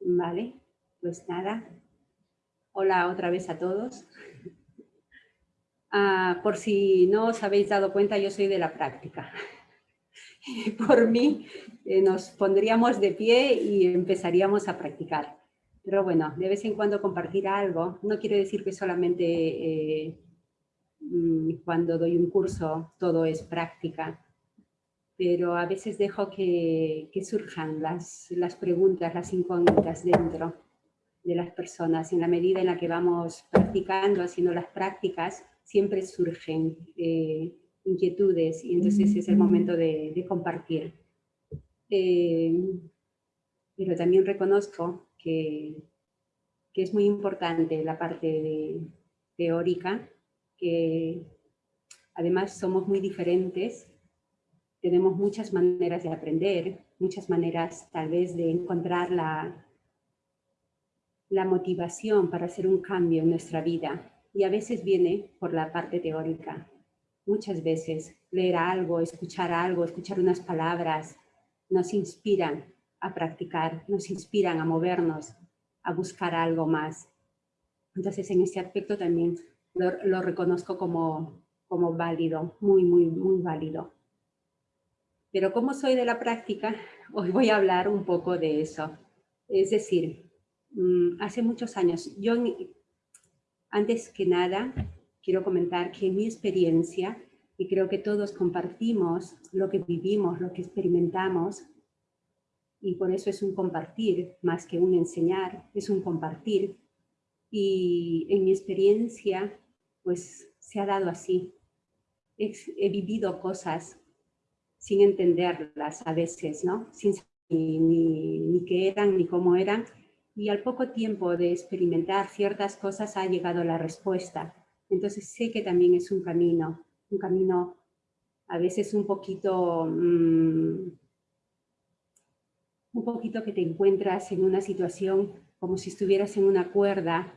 Vale, pues nada. Hola otra vez a todos. Ah, por si no os habéis dado cuenta, yo soy de la práctica. por mí eh, nos pondríamos de pie y empezaríamos a practicar. Pero bueno, de vez en cuando compartir algo, no quiere decir que solamente eh, mm, cuando doy un curso todo es práctica, pero a veces dejo que, surjan las, las, preguntas, las incógnitas dentro de las personas. En la medida en la que vamos practicando, haciendo las prácticas, siempre surgen eh, inquietudes y entonces es el momento de, compartir. Eh, pero también reconozco que, que, es muy importante la parte teórica, que además somos muy diferentes, tenemos muchas maneras de aprender, muchas maneras tal vez de encontrar la, la motivación para hacer un cambio en nuestra vida y a veces viene por la parte teórica. Muchas veces leer algo, escuchar algo, escuchar unas palabras nos inspiran a practicar, nos inspiran a movernos, a buscar algo más. Entonces, en ese aspecto también lo, reconozco como, como válido, muy, muy, muy válido. Pero como soy de la práctica, hoy voy a hablar un poco de eso. Es decir, mm, hace muchos años, yo antes que nada quiero comentar que mi experiencia, y creo que todos compartimos lo que vivimos, lo que experimentamos, y por eso es un compartir más que un enseñar, es un compartir. Y en mi experiencia, pues se ha dado así. He, vivido cosas sin entenderlas a veces, ¿no? Sin saber ni, ni qué eran, ni cómo eran. Y al poco tiempo de experimentar ciertas cosas ha llegado la respuesta. Entonces sé que también es un camino, un camino a veces un poquito mm, un poquito que te encuentras en una situación como si estuvieras en una cuerda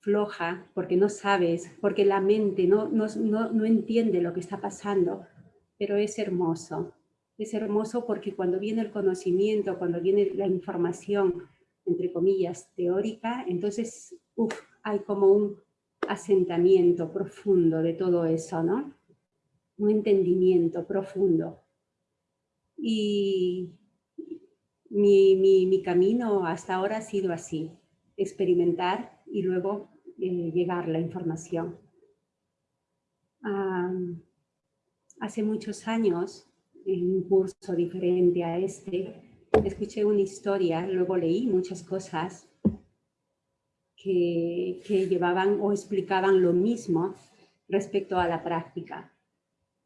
floja, porque no sabes, porque la mente no, no, no, entiende lo que está pasando, pero es hermoso. Es hermoso porque cuando viene el conocimiento, cuando viene la información, entre comillas, teórica, entonces hay como un asentamiento profundo de todo eso, ¿no? Un entendimiento profundo. Y, mi, camino hasta ahora ha sido así, experimentar y luego eh, llegar la información. Hace muchos años, en un curso diferente a este, escuché una historia, luego leí muchas cosas que, llevaban o explicaban lo mismo respecto a la práctica.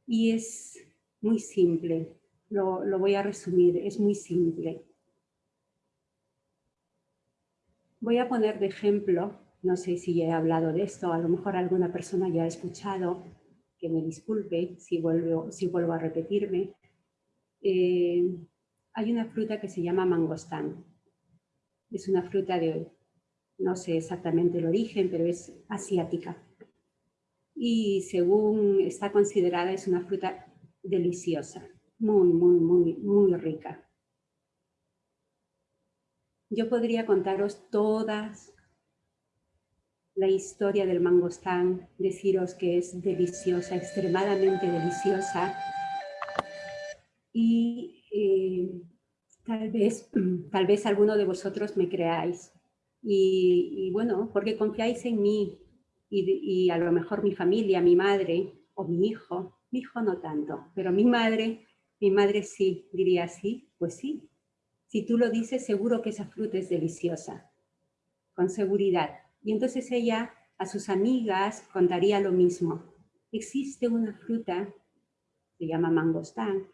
Y es muy simple, lo, lo voy a resumir, es muy simple. Voy a poner de ejemplo, no sé si he hablado de esto, a lo mejor alguna persona ya ha escuchado, que me disculpe si vuelvo, si vuelvo a repetirme. Eh, hay una fruta que se llama mangostán. Es una fruta de, no sé exactamente el origen, pero es asiática. Y según está considerada, es una fruta deliciosa, muy, muy, muy, muy rica. Yo podría contaros todas la historia del mangostán, deciros que es deliciosa, extremadamente deliciosa. Y eh, tal, vez, tal vez alguno de vosotros me creáis. Y, bueno, porque confiáis en mí y, y a lo mejor mi familia, mi madre o mi hijo, mi hijo no tanto, pero mi madre, mi madre sí, diría sí, pues sí, si tú lo dices, seguro que esa fruta es deliciosa, con seguridad. Y entonces ella a sus amigas contaría lo mismo. Existe una fruta, se llama mangostán,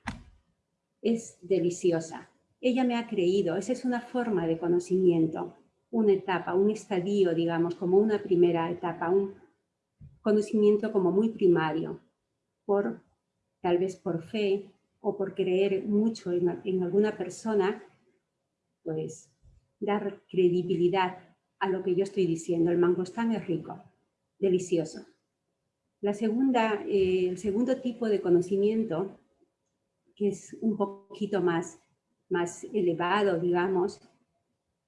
es deliciosa. Ella me ha creído, esa es una forma de conocimiento, una etapa, un estadio, digamos, como una primera etapa, un conocimiento como muy primario, por tal vez por fe o por creer mucho en, en alguna persona pues dar credibilidad a lo que yo estoy diciendo. El mangostán es rico, delicioso. La segunda, eh, el segundo tipo de conocimiento, que es un poquito más, más elevado, digamos,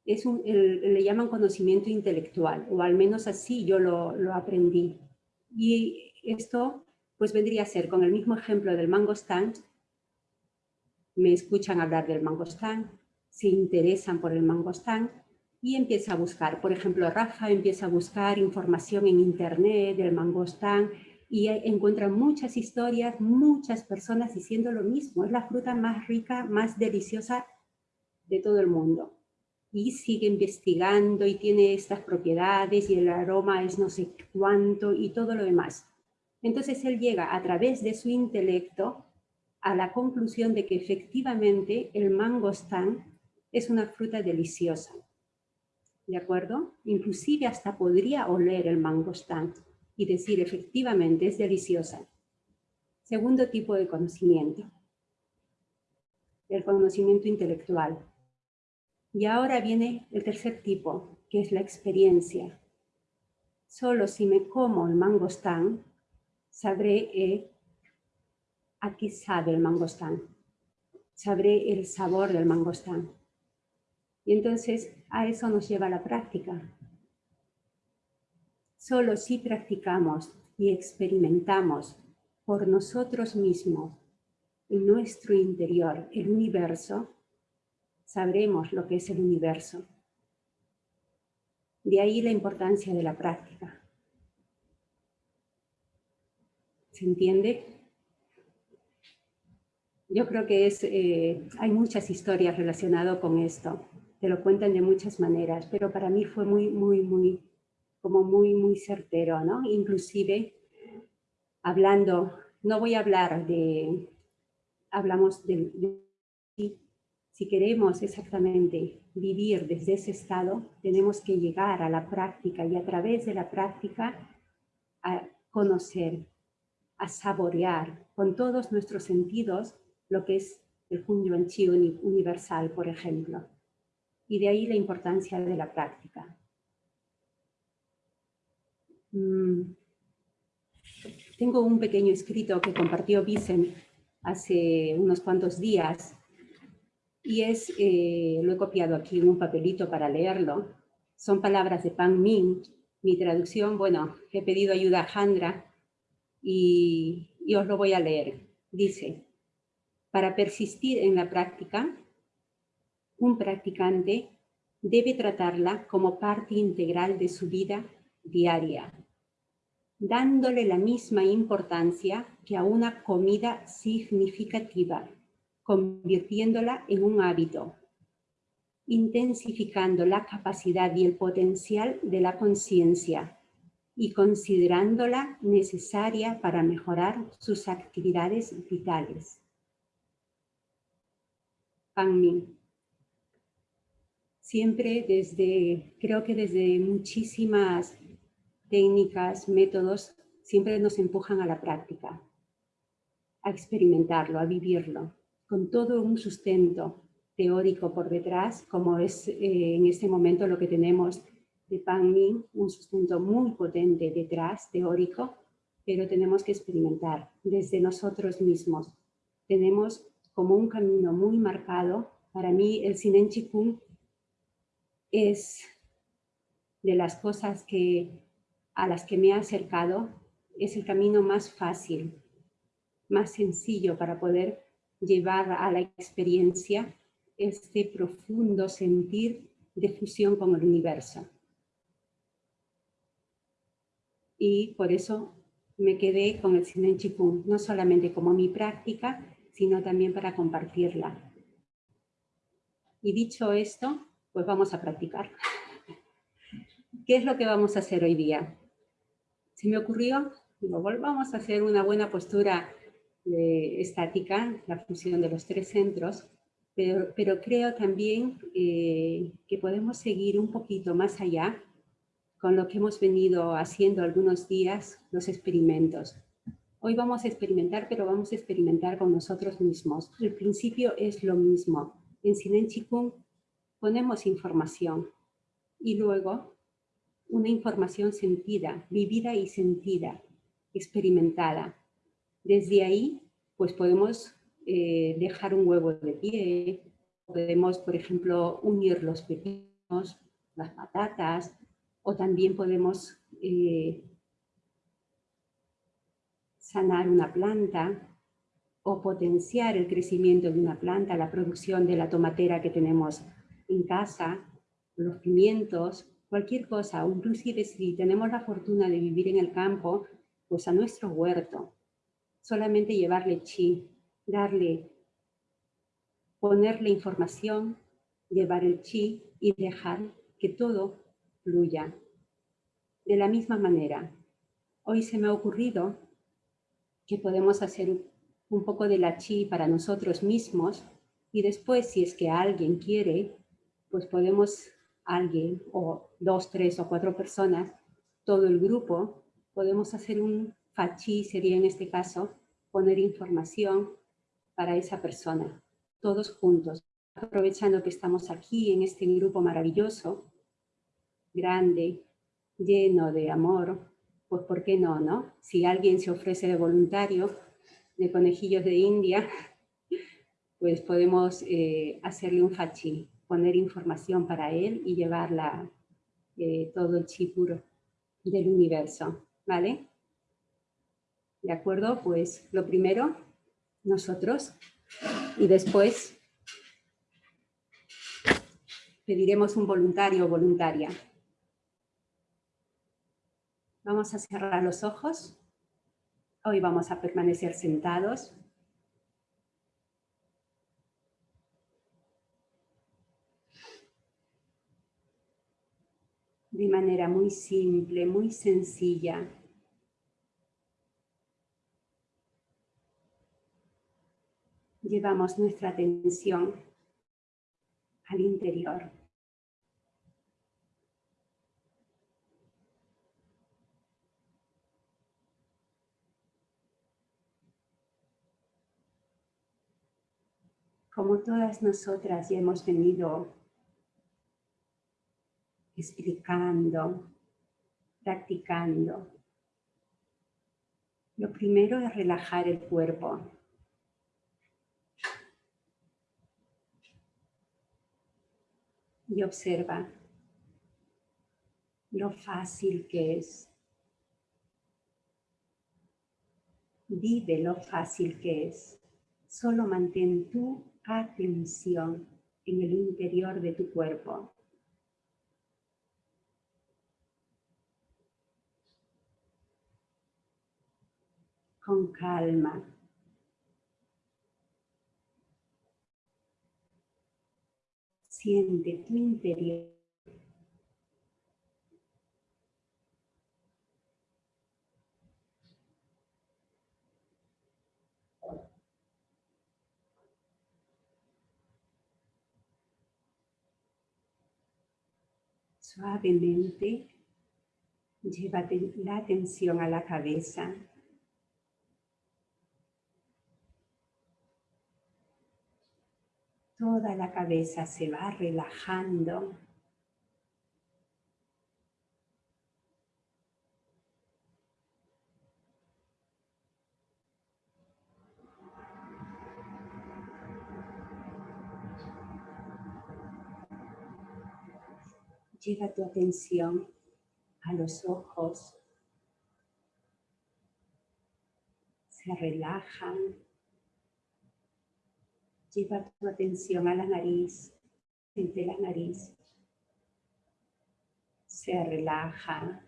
es un, le llaman conocimiento intelectual, o al menos así yo lo, lo aprendí. Y esto pues vendría a ser con el mismo ejemplo del mangostán, me escuchan hablar del mangostán, se interesan por el mangostán y empieza a buscar. Por ejemplo, Rafa empieza a buscar información en internet del mangostán y encuentra muchas historias, muchas personas diciendo lo mismo. Es la fruta más rica, más deliciosa de todo el mundo. Y sigue investigando y tiene estas propiedades y el aroma es no sé cuánto y todo lo demás. Entonces él llega a través de su intelecto a la conclusión de que efectivamente el mangostán es una fruta deliciosa. ¿De acuerdo? Inclusive hasta podría oler el mangostán y decir efectivamente es deliciosa. Segundo tipo de conocimiento. El conocimiento intelectual. Y ahora viene el tercer tipo, que es la experiencia. Solo si me como el mangostán, sabré eh, a qué sabe el mangostán. Sabré el sabor del mangostán. Y entonces a eso nos lleva la práctica. Solo si practicamos y experimentamos por nosotros mismos, en nuestro interior, el universo, sabremos lo que es el universo. De ahí la importancia de la práctica. ¿Se entiende? Yo creo que es, eh, hay muchas historias relacionadas con esto te lo cuentan de muchas maneras, pero para mí fue muy, muy, muy, como muy, muy certero, ¿no? Inclusive, hablando, no voy a hablar de, hablamos de, si queremos exactamente vivir desde ese estado, tenemos que llegar a la práctica y a través de la práctica a conocer, a saborear con todos nuestros sentidos lo que es el Hunyuan Chi universal, por ejemplo y de ahí la importancia de la práctica. Mm. Tengo un pequeño escrito que compartió Vicen hace unos cuantos días y es, eh, lo he copiado aquí en un papelito para leerlo. Son palabras de Pan Min. Mi traducción, bueno, he pedido ayuda a Jandra y, y os lo voy a leer. Dice, para persistir en la práctica, un practicante debe tratarla como parte integral de su vida diaria, dándole la misma importancia que a una comida significativa, convirtiéndola en un hábito, intensificando la capacidad y el potencial de la conciencia y considerándola necesaria para mejorar sus actividades vitales. Pan siempre desde, creo que desde muchísimas técnicas, métodos, siempre nos empujan a la práctica, a experimentarlo, a vivirlo, con todo un sustento teórico por detrás, como es eh, en este momento lo que tenemos de Pan Min, un sustento muy potente detrás, teórico, pero tenemos que experimentar desde nosotros mismos. Tenemos como un camino muy marcado. Para mí el Sinen Chikung es de las cosas que, a las que me he acercado, es el camino más fácil, más sencillo para poder llevar a la experiencia este profundo sentir de fusión con el universo. Y por eso me quedé con el Sinen Chikung, no solamente como mi práctica, sino también para compartirla. Y dicho esto, pues vamos a practicar. ¿Qué es lo que vamos a hacer hoy día? Se me ocurrió, digo, volvamos a hacer una buena postura estática, la función de los tres centros, pero, creo también eh, que podemos seguir un poquito más allá con lo que hemos venido haciendo algunos días, los experimentos. Hoy vamos a experimentar, pero vamos a experimentar con nosotros mismos. El principio es lo mismo. En Sinen Chikung ponemos información y luego una información sentida, vivida y sentida, experimentada. Desde ahí, pues podemos eh, dejar un huevo de pie, podemos, por ejemplo, unir los pepinos las patatas, o también podemos eh, sanar una planta o potenciar el crecimiento de una planta, la producción de la tomatera que tenemos en casa, los pimientos, cualquier cosa, inclusive si tenemos la fortuna de vivir en el campo, pues a nuestro huerto, solamente llevarle chi, darle, ponerle información, llevar el chi y dejar que todo fluya. De la misma manera, hoy se me ha ocurrido que podemos hacer un poco de la chi para nosotros mismos y después, si es que alguien quiere, pues podemos, alguien o dos, tres o cuatro personas, todo el grupo, podemos hacer un fachi, sería en este caso, poner información para esa persona, todos juntos, aprovechando que estamos aquí en este grupo maravilloso, grande, lleno de amor, pues ¿por qué no, no? Si alguien se ofrece de voluntario, de conejillos de India, pues podemos eh, hacerle un fachi, poner información para él y llevarla eh, todo el chi puro del universo, ¿vale? ¿De acuerdo? Pues lo primero, nosotros, y después pediremos un voluntario o voluntaria. Vamos a cerrar los ojos. Hoy vamos a permanecer sentados. De manera muy simple, muy sencilla. Llevamos nuestra atención al interior. como todas nosotras ya hemos venido explicando, practicando. Lo primero es relajar el cuerpo. Y observa lo fácil que es. Vive lo fácil que es. Solo mantén tú atención en el interior de tu cuerpo. Con calma. Siente tu interior. Suavemente, llévate la atención a la cabeza. Toda la cabeza se va relajando. Lleva tu atención a los ojos. Se relajan. Lleva tu atención a la nariz. Siente la nariz. Se relaja.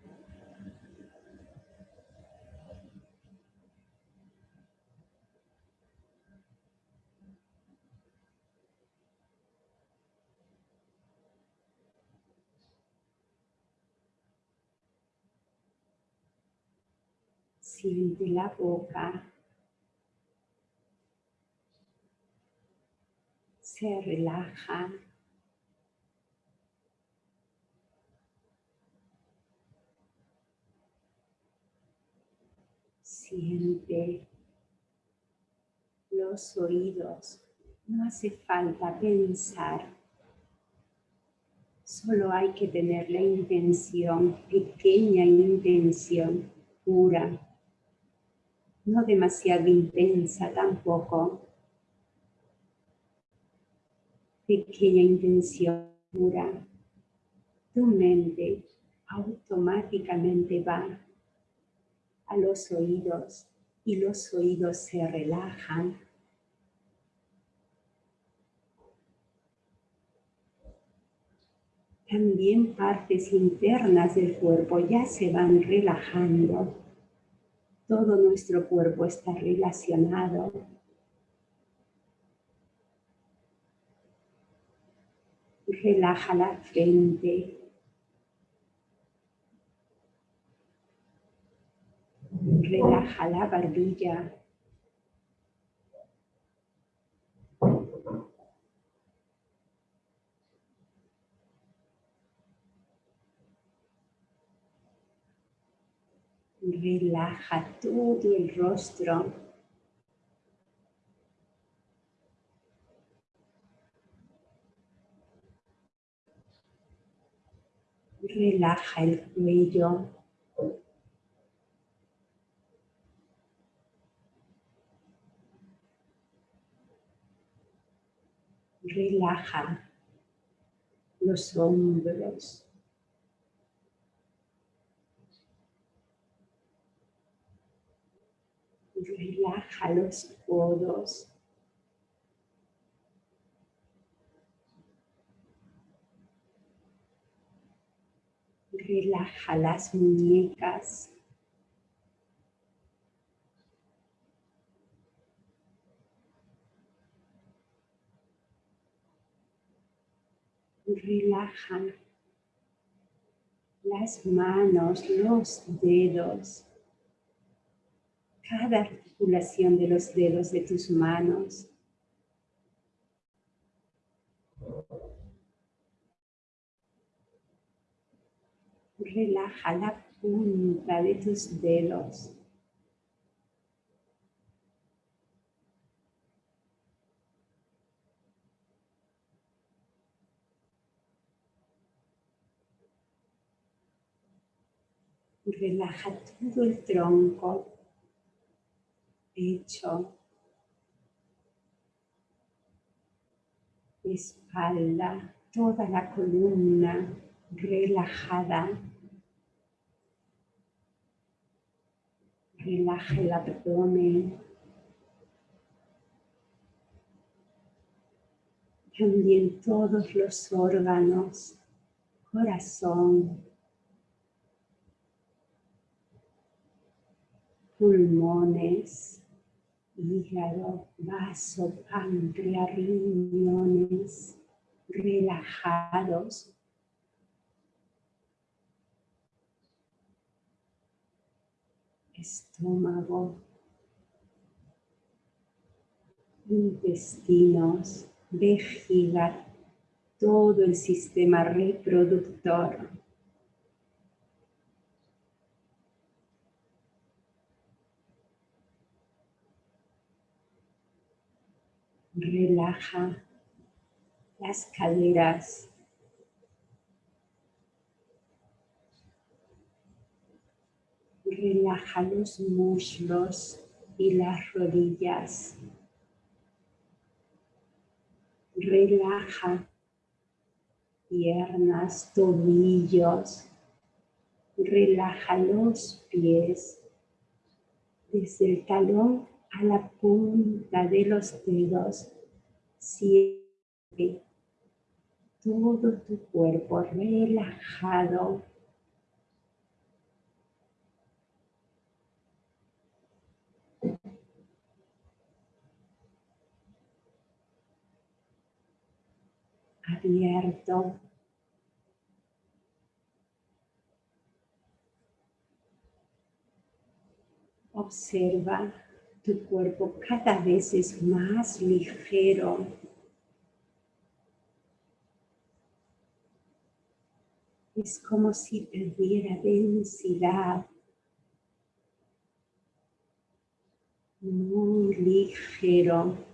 Siente la boca. Se relaja. Siente los oídos. No hace falta pensar. Solo hay que tener la intención, pequeña intención, pura no demasiado intensa tampoco. Pequeña intención pura tu mente automáticamente va a los oídos y los oídos se relajan. También partes internas del cuerpo ya se van relajando. Todo nuestro cuerpo está relacionado relaja la frente. Relaja la barbilla. Relaja todo el rostro. Relaja el cuello. Relaja los hombros. Relaja los codos. Relaja las muñecas. Relaja las manos, los dedos, cada articulación de los dedos de tus manos. Relaja la punta de tus dedos. Relaja todo el tronco, pecho, espalda, toda la columna relajada. Relaja el abdomen. También todos los órganos, corazón, pulmones, hígado, vaso, páncreas, riñones, relajados estómago, intestinos, vejiga, todo el sistema reproductor. Relaja las caderas, relaja los muslos y las rodillas. Relaja piernas, tobillos. Relaja los pies desde el talón a la punta de los dedos. Siente todo tu cuerpo relajado Observa tu cuerpo cada vez es más ligero. Es como si perdiera densidad. Muy ligero.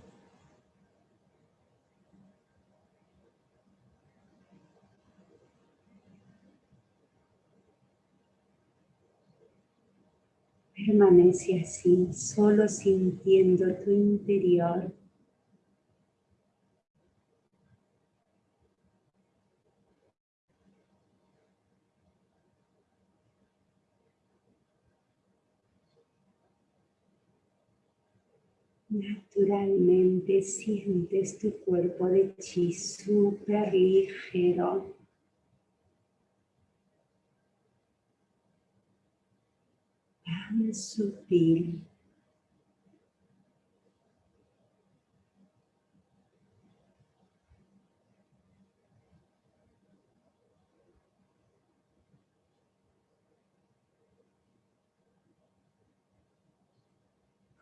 Permanece así, solo sintiendo tu interior. Naturalmente sientes tu cuerpo de chi súper ligero. Tan sutil.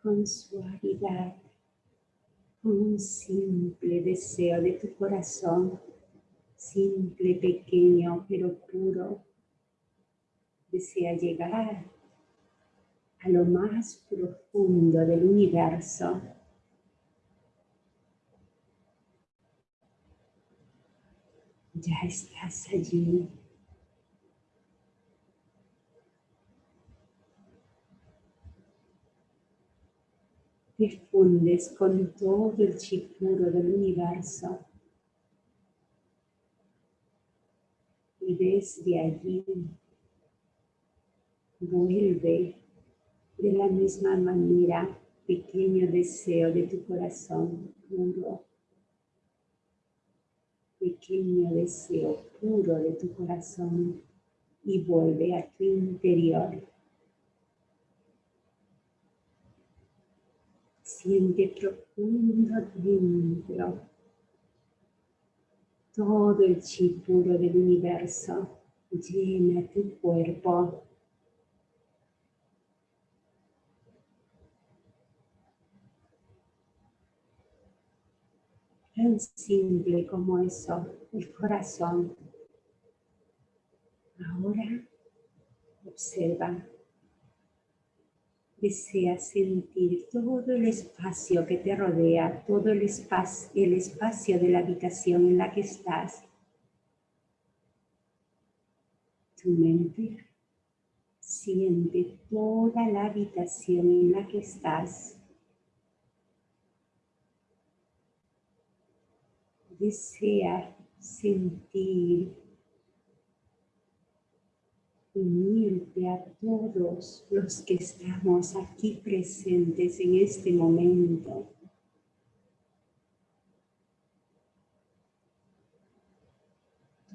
con suavidad, con un simple deseo de tu corazón, simple, pequeño, pero puro. Desea llegar a lo más profundo del universo. Ya estás allí. te fundes con todo el chipuro del universo. Y desde allí vuelve de la misma manera pequeño deseo de tu corazón puro. Pequeño deseo puro de tu corazón y vuelve a tu interior. Siente profundo dentro todo el chi puro del universo. Llena tu cuerpo. Tan simple como eso, el corazón. Ahora observa desea sentir todo el espacio que te rodea, todo el espacio, el espacio de la habitación en la que estás. Tu mente siente toda la habitación en la que estás. Desea sentir unirte a todos los que estamos aquí presentes en este momento.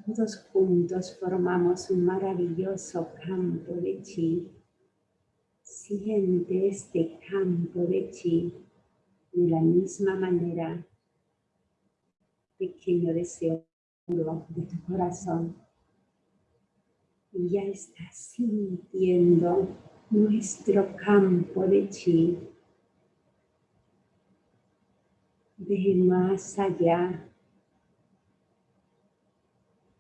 Todos juntos formamos un maravilloso campo de chi. Siente este campo de chi de la misma manera, pequeño deseo de tu corazón y ya estás sintiendo nuestro campo de chi. De más allá.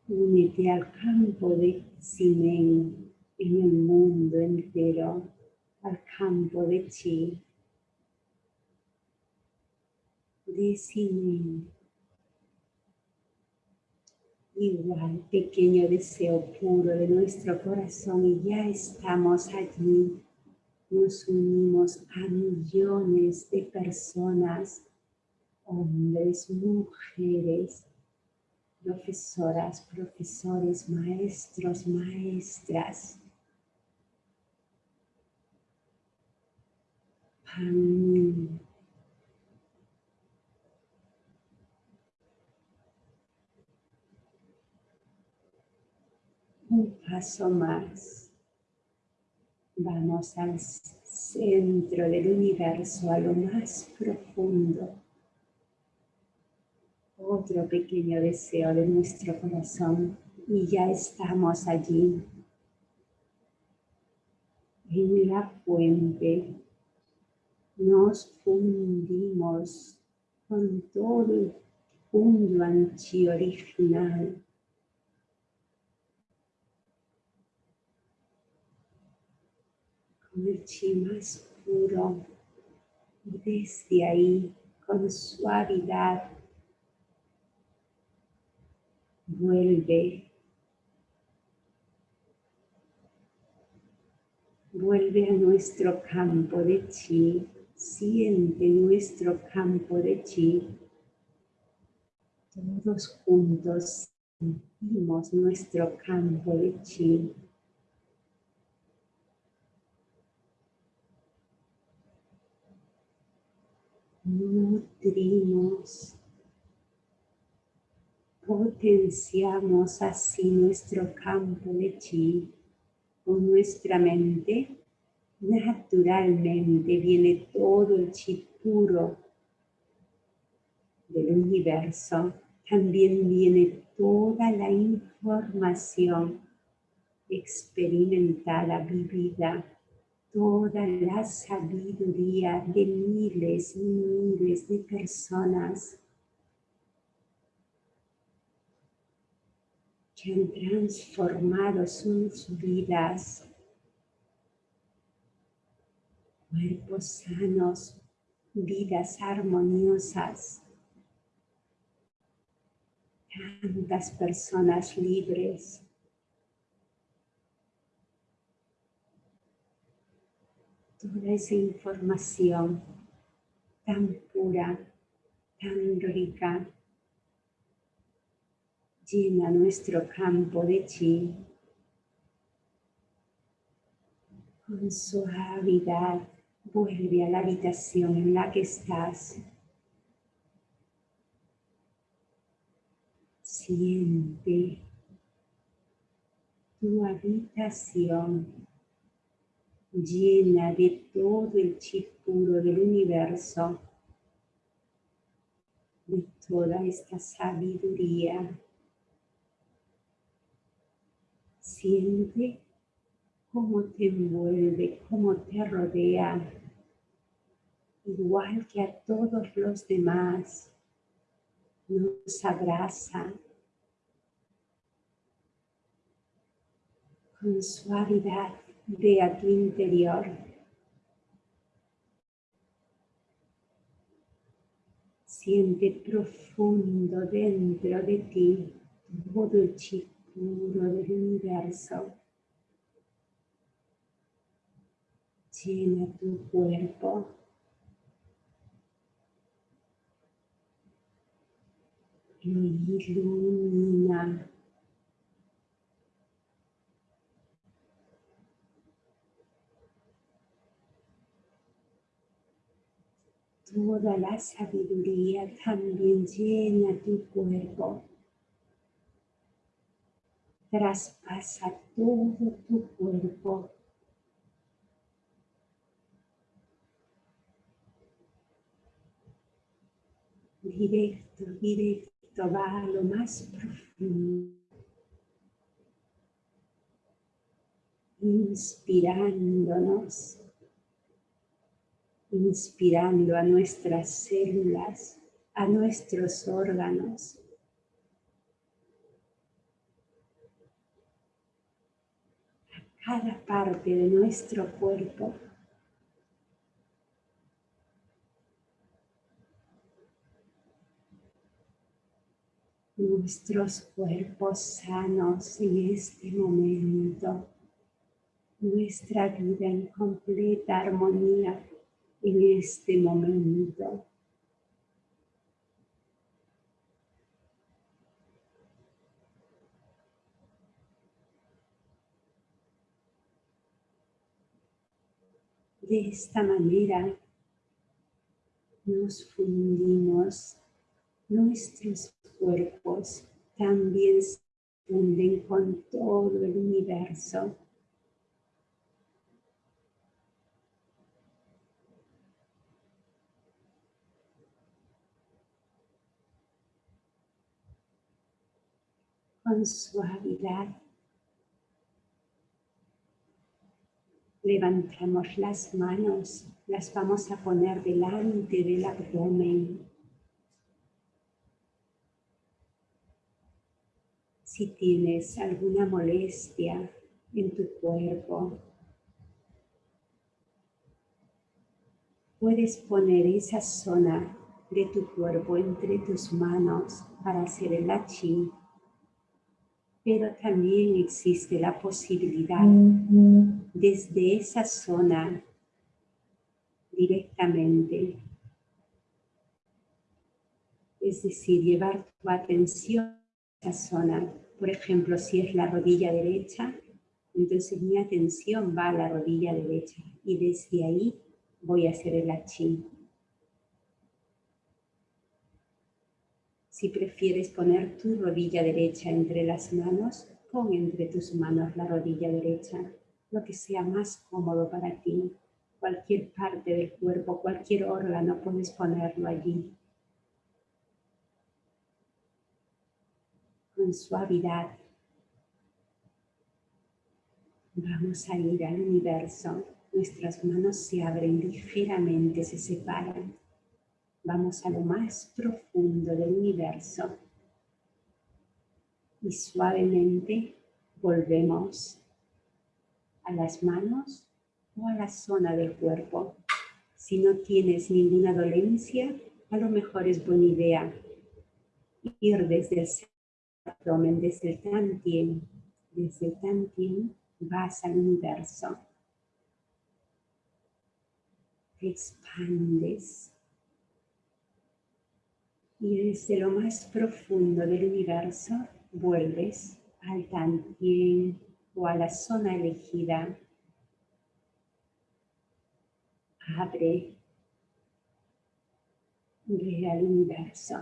Únete al campo de Simen en el mundo entero, al campo de Chi. De Simen igual pequeño deseo puro de nuestro corazón y ya estamos allí. Nos unimos a millones de personas, hombres, mujeres, profesoras, profesores, maestros, maestras. Un paso más. Vamos al centro del universo, a lo más profundo. Otro pequeño deseo de nuestro corazón y ya estamos allí. En la fuente nos fundimos con todo el mundo anchi original el chi más puro y desde ahí con suavidad vuelve vuelve a nuestro campo de chi siente nuestro campo de chi. Todos juntos sentimos nuestro campo de chi nutrimos, potenciamos así nuestro campo de chi con nuestra mente. Naturalmente viene todo el chi puro del universo. También viene toda la información experimentada, vivida toda la sabiduría de miles y miles de personas que han transformado sus vidas, cuerpos sanos, vidas armoniosas, tantas personas libres, toda esa información tan pura, tan rica, llena nuestro campo de chi con suavidad vuelve a la habitación en la que estás. Siente tu habitación llena de todo el chi puro del universo, de toda esta sabiduría. Siente cómo te envuelve, cómo te rodea, igual que a todos los demás, nos abraza con suavidad de a tu interior. Siente profundo dentro de ti todo el chi puro del universo. Llena tu cuerpo. Ilumina Toda la sabiduría también llena tu cuerpo. Traspasa todo tu cuerpo. Directo, directo, va a lo más profundo. Inspirándonos inspirando a nuestras células, a nuestros órganos. a cada parte de nuestro cuerpo. Nuestros cuerpos sanos en este momento, nuestra vida en completa armonía en este momento. De esta manera nos fundimos, nuestros cuerpos también se funden con todo el universo. Con suavidad. Levantamos las manos, las vamos a poner delante del abdomen. Si tienes alguna molestia en tu cuerpo, puedes poner esa zona de tu cuerpo entre tus manos para hacer el achi pero también existe la posibilidad desde esa zona directamente. Es decir, llevar tu atención a esa zona. Por ejemplo, si es la rodilla derecha, entonces mi atención va a la rodilla derecha y desde ahí voy a hacer el achín. Si prefieres poner tu rodilla derecha entre las manos, pon entre tus manos la rodilla derecha, lo que sea más cómodo para ti. Cualquier parte del cuerpo, cualquier órgano, puedes ponerlo allí. Con suavidad. Vamos a ir al universo. Nuestras manos se abren ligeramente, se separan. Vamos a lo más profundo del universo. Y suavemente volvemos a las manos o a la zona del cuerpo. Si no tienes ninguna dolencia, a lo mejor es buena idea ir desde el abdomen, desde el tantien, desde el tantien vas al universo. Te expandes y desde lo más profundo del universo vuelves al tantien o a la zona elegida. Abre, ve al universo.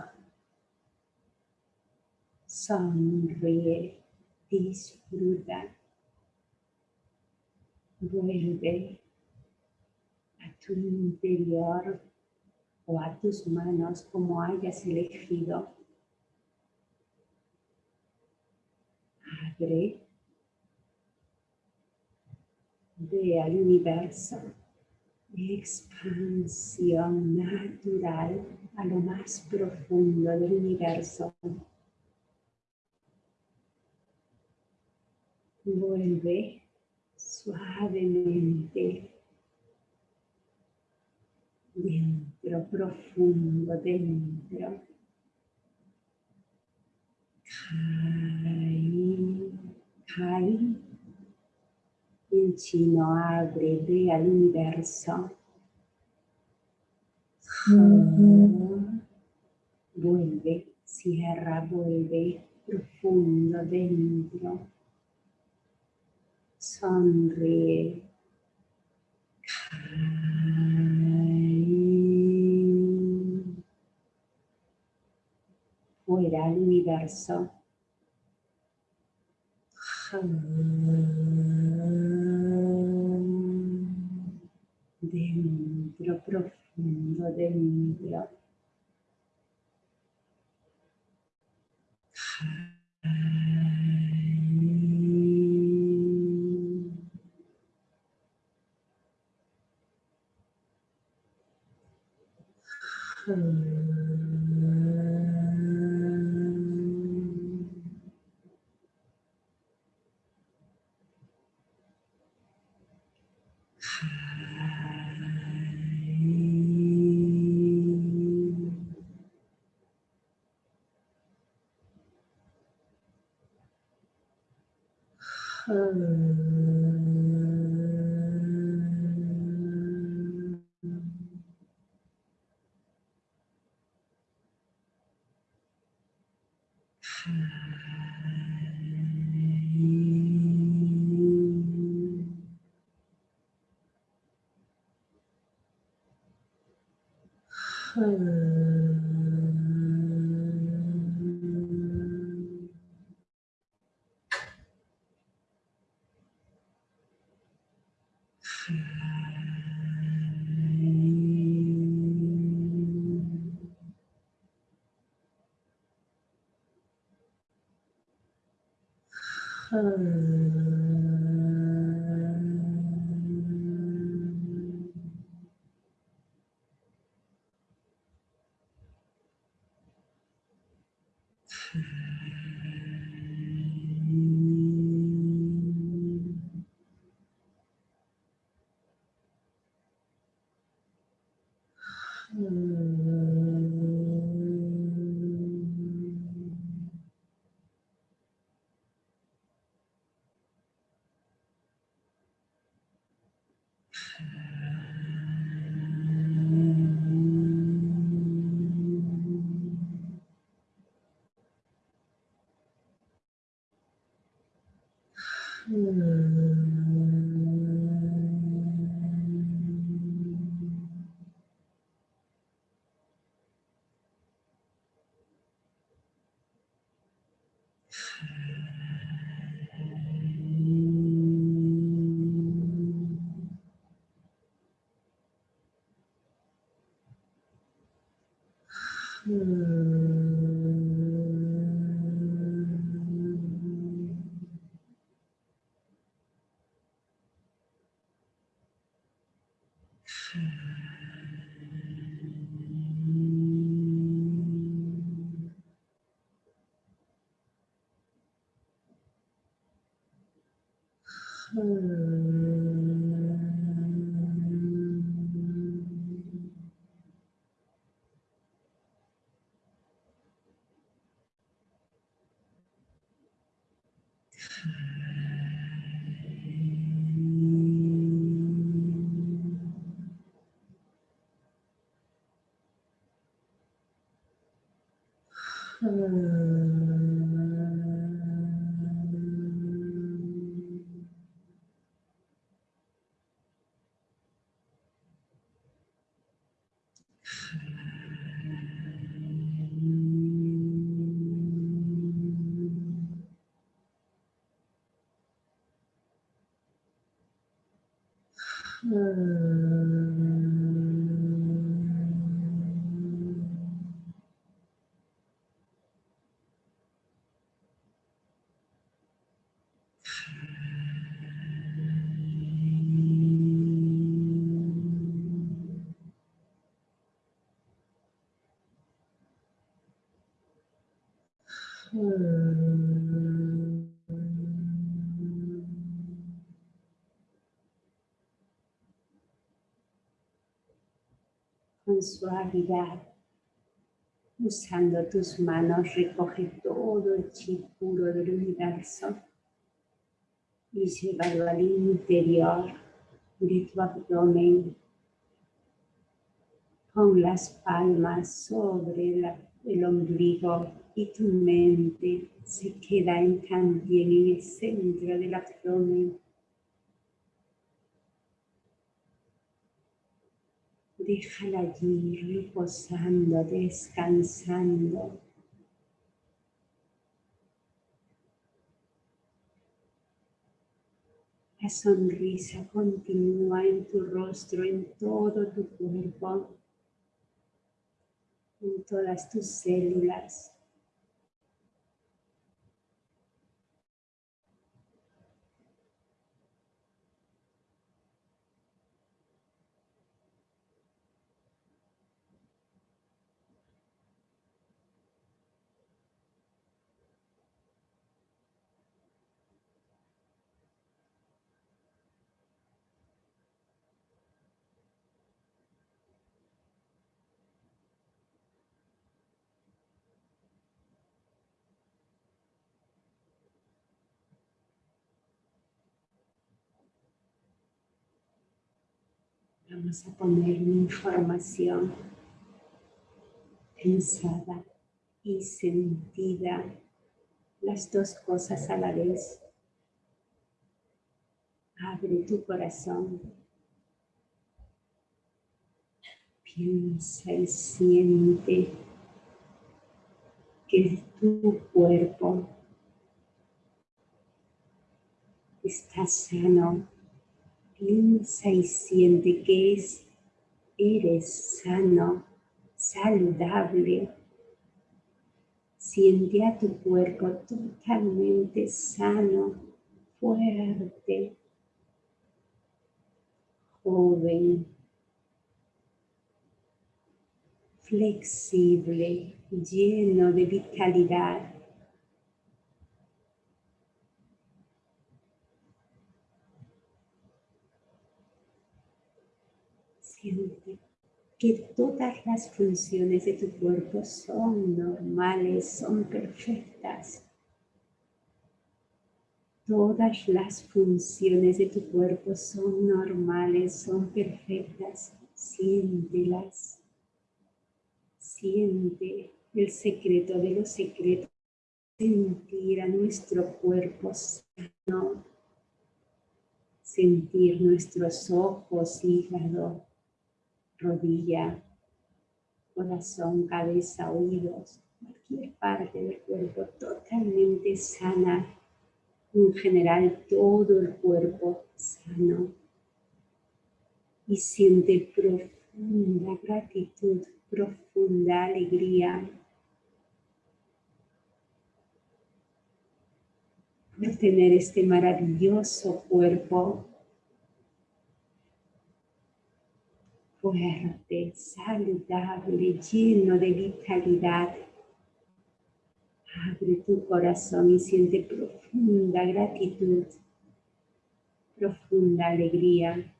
Sonríe, disfruta. Vuelve a tu interior o a tus manos como hayas elegido. Abre. Ve al universo. Expansión natural a lo más profundo del universo. Vuelve suavemente dentro, profundo, dentro. Kai, Kai. En chino abre, ve al universo. Vuelve, cierra, vuelve, profundo dentro. Sonríe. fuera al universo. Dentro, profundo, dentro. Hmm. Mm. Suavidad, usando tus manos, recoge todo el chi puro del universo y llévalo al interior de tu abdomen con las palmas sobre el ombligo y tu mente se queda en, también en el centro del abdomen. Déjala allí reposando, descansando. La sonrisa continúa en tu rostro, en todo tu cuerpo, en todas tus células. Vamos a poner una información pensada y sentida, las dos cosas a la vez. Abre tu corazón. Piensa y siente que tu cuerpo está sano piensa y siente que es, eres sano, saludable. Siente a tu cuerpo totalmente sano, fuerte, joven, flexible, lleno de vitalidad. Que todas las funciones de tu cuerpo son normales, son perfectas. Todas las funciones de tu cuerpo son normales, son perfectas. Siéntelas. Siente el secreto de los secretos. Sentir a nuestro cuerpo sano. Sentir nuestros ojos, hígado, rodilla, corazón, cabeza, oídos, cualquier parte del cuerpo totalmente sana. En general, todo el cuerpo sano. Y siente profunda gratitud profunda alegría por tener este maravilloso cuerpo fuerte, saludable, lleno de vitalidad. Abre tu corazón y siente profunda gratitud, profunda alegría.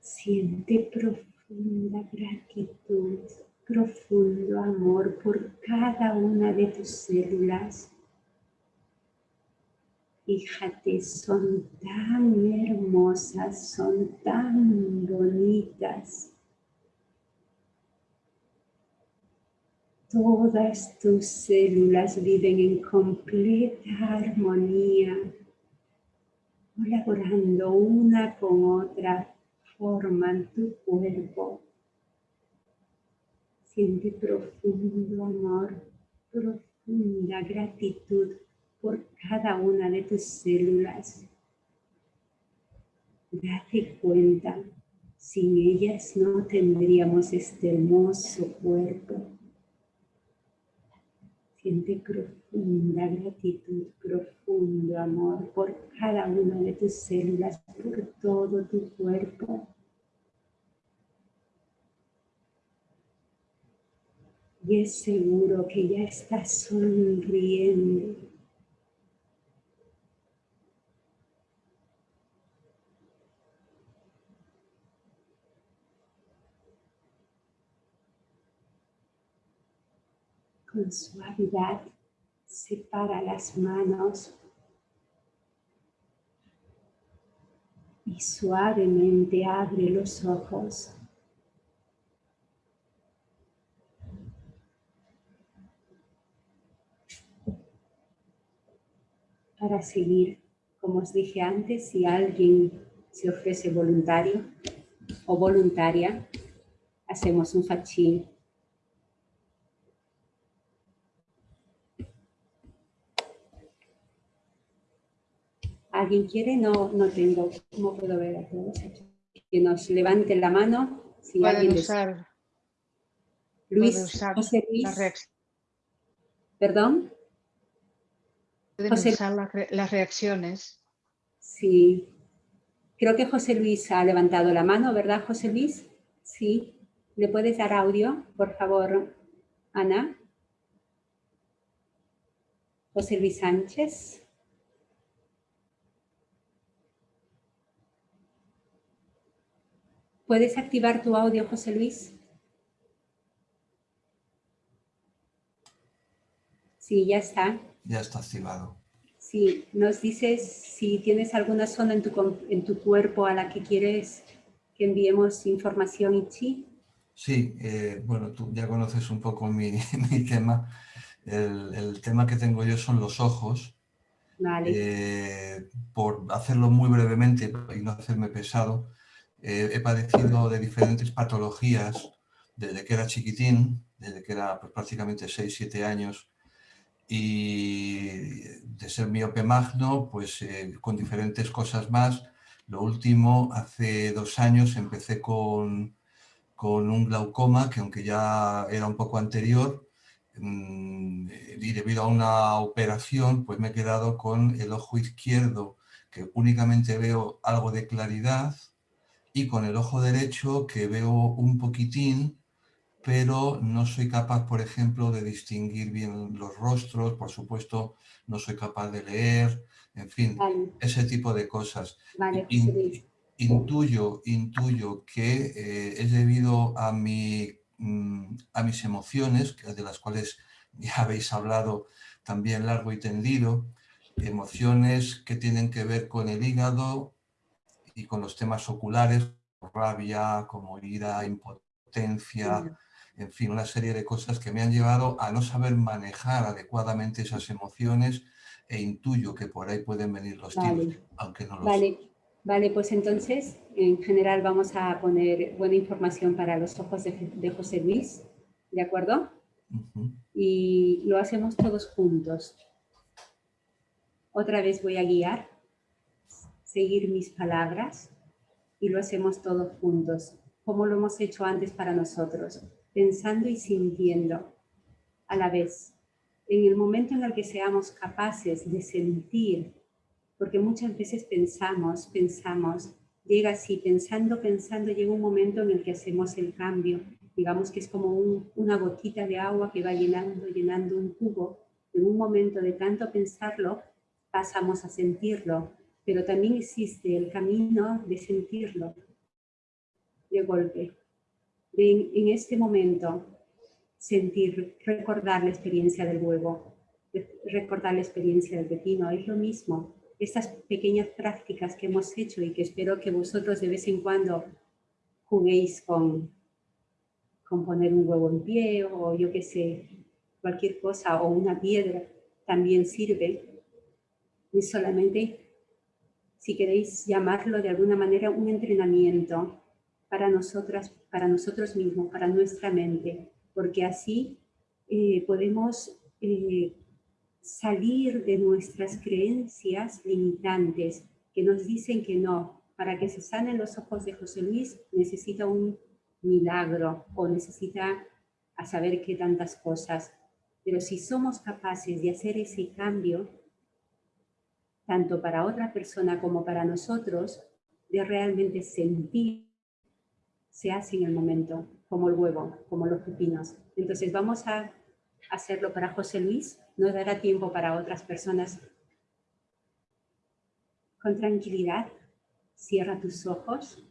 Siente profunda gratitud profundo amor por cada una de tus células. Fíjate, son tan hermosas, son tan bonitas. Todas tus células viven en completa armonía, colaborando una con otra, forman tu cuerpo Siente profundo amor, profunda gratitud por cada una de tus células. Date cuenta, sin ellas no tendríamos este hermoso cuerpo. Siente profunda gratitud, profundo amor por cada una de tus células, por todo tu cuerpo. Y es seguro que ya estás sonriendo. Con suavidad separa las manos y suavemente abre los ojos. Para seguir. Como os dije antes, si alguien se ofrece voluntario o voluntaria, hacemos un fachín. ¿Alguien quiere? No, no tengo. ¿Cómo puedo ver a todos Que nos levante la mano. Si alguien usar, Luis, José Luis. ¿Perdón? Pueden usar las reacciones. Sí. Creo que José Luis ha levantado la mano, ¿verdad, José Luis? Sí. ¿Le puedes dar audio, por favor, Ana? José Luis Sánchez. ¿Puedes activar tu audio, José Luis? Sí, ya está ya está activado. Sí, nos dices si tienes alguna zona en tu, en tu cuerpo a la que quieres que enviemos información y sí. Sí, eh, bueno, tú ya conoces un poco mi, mi tema. El, el, tema que tengo yo son los ojos. Vale. Eh, por hacerlo muy brevemente y no hacerme pesado, eh, he padecido de diferentes patologías desde que era chiquitín, desde que era pues, prácticamente 6-7 años, y de ser miope magno, pues eh, con diferentes cosas más. Lo último, hace dos años empecé con, con un glaucoma que aunque ya era un poco anterior, mm, y debido a una operación, pues me he quedado con el ojo izquierdo, que únicamente veo algo de claridad, y con el ojo derecho que veo un poquitín, pero no soy capaz, por ejemplo, de distinguir bien los rostros, por supuesto, no soy capaz de leer, en fin, ese tipo de cosas. intuyo, intuyo que eh, es debido a, mi, mm, a mis emociones, de las cuales ya habéis hablado también largo y tendido, emociones que tienen que ver con el hígado y con los temas oculares, rabia, como ira, impotencia, en fin, una serie de cosas que me han llevado a no saber manejar adecuadamente esas emociones e intuyo que por ahí pueden venir los tiros, aunque no lo vale. Vale, pues entonces, en general vamos a poner buena información para los ojos de, José Luis, ¿de acuerdo? Y lo hacemos todos juntos. Otra vez voy a guiar, seguir mis palabras y lo hacemos todos juntos, como lo hemos hecho antes para nosotros, pensando y sintiendo a la vez. En el momento en el que seamos capaces de sentir, porque muchas veces pensamos, pensamos, llega así, pensando, pensando, llega un momento en el que hacemos el cambio. Digamos que es como una gotita de agua que va llenando, llenando un cubo. En un momento de tanto pensarlo, pasamos a sentirlo, pero también existe el camino de sentirlo de golpe. En este momento, sentir, recordar la experiencia del huevo, recordar la experiencia del pepino, es lo mismo. Estas pequeñas prácticas que hemos hecho y que espero que vosotros de vez en cuando juguéis con, con poner un huevo en pie o yo qué sé, cualquier cosa o una piedra, también sirve. Y solamente, si queréis llamarlo de alguna manera, un entrenamiento para nosotras, para nosotros mismos, para nuestra mente, porque así eh, podemos eh, salir de nuestras creencias limitantes que nos dicen que no. Para que se sanen los ojos de José Luis necesita un milagro o necesita a saber qué tantas cosas. Pero si somos capaces de hacer ese cambio, tanto para otra persona como para nosotros, de realmente sentir, se hace en el momento como el huevo, como los pepinos. Entonces vamos a hacerlo para José Luis, no dará tiempo para otras personas. Con tranquilidad, cierra tus ojos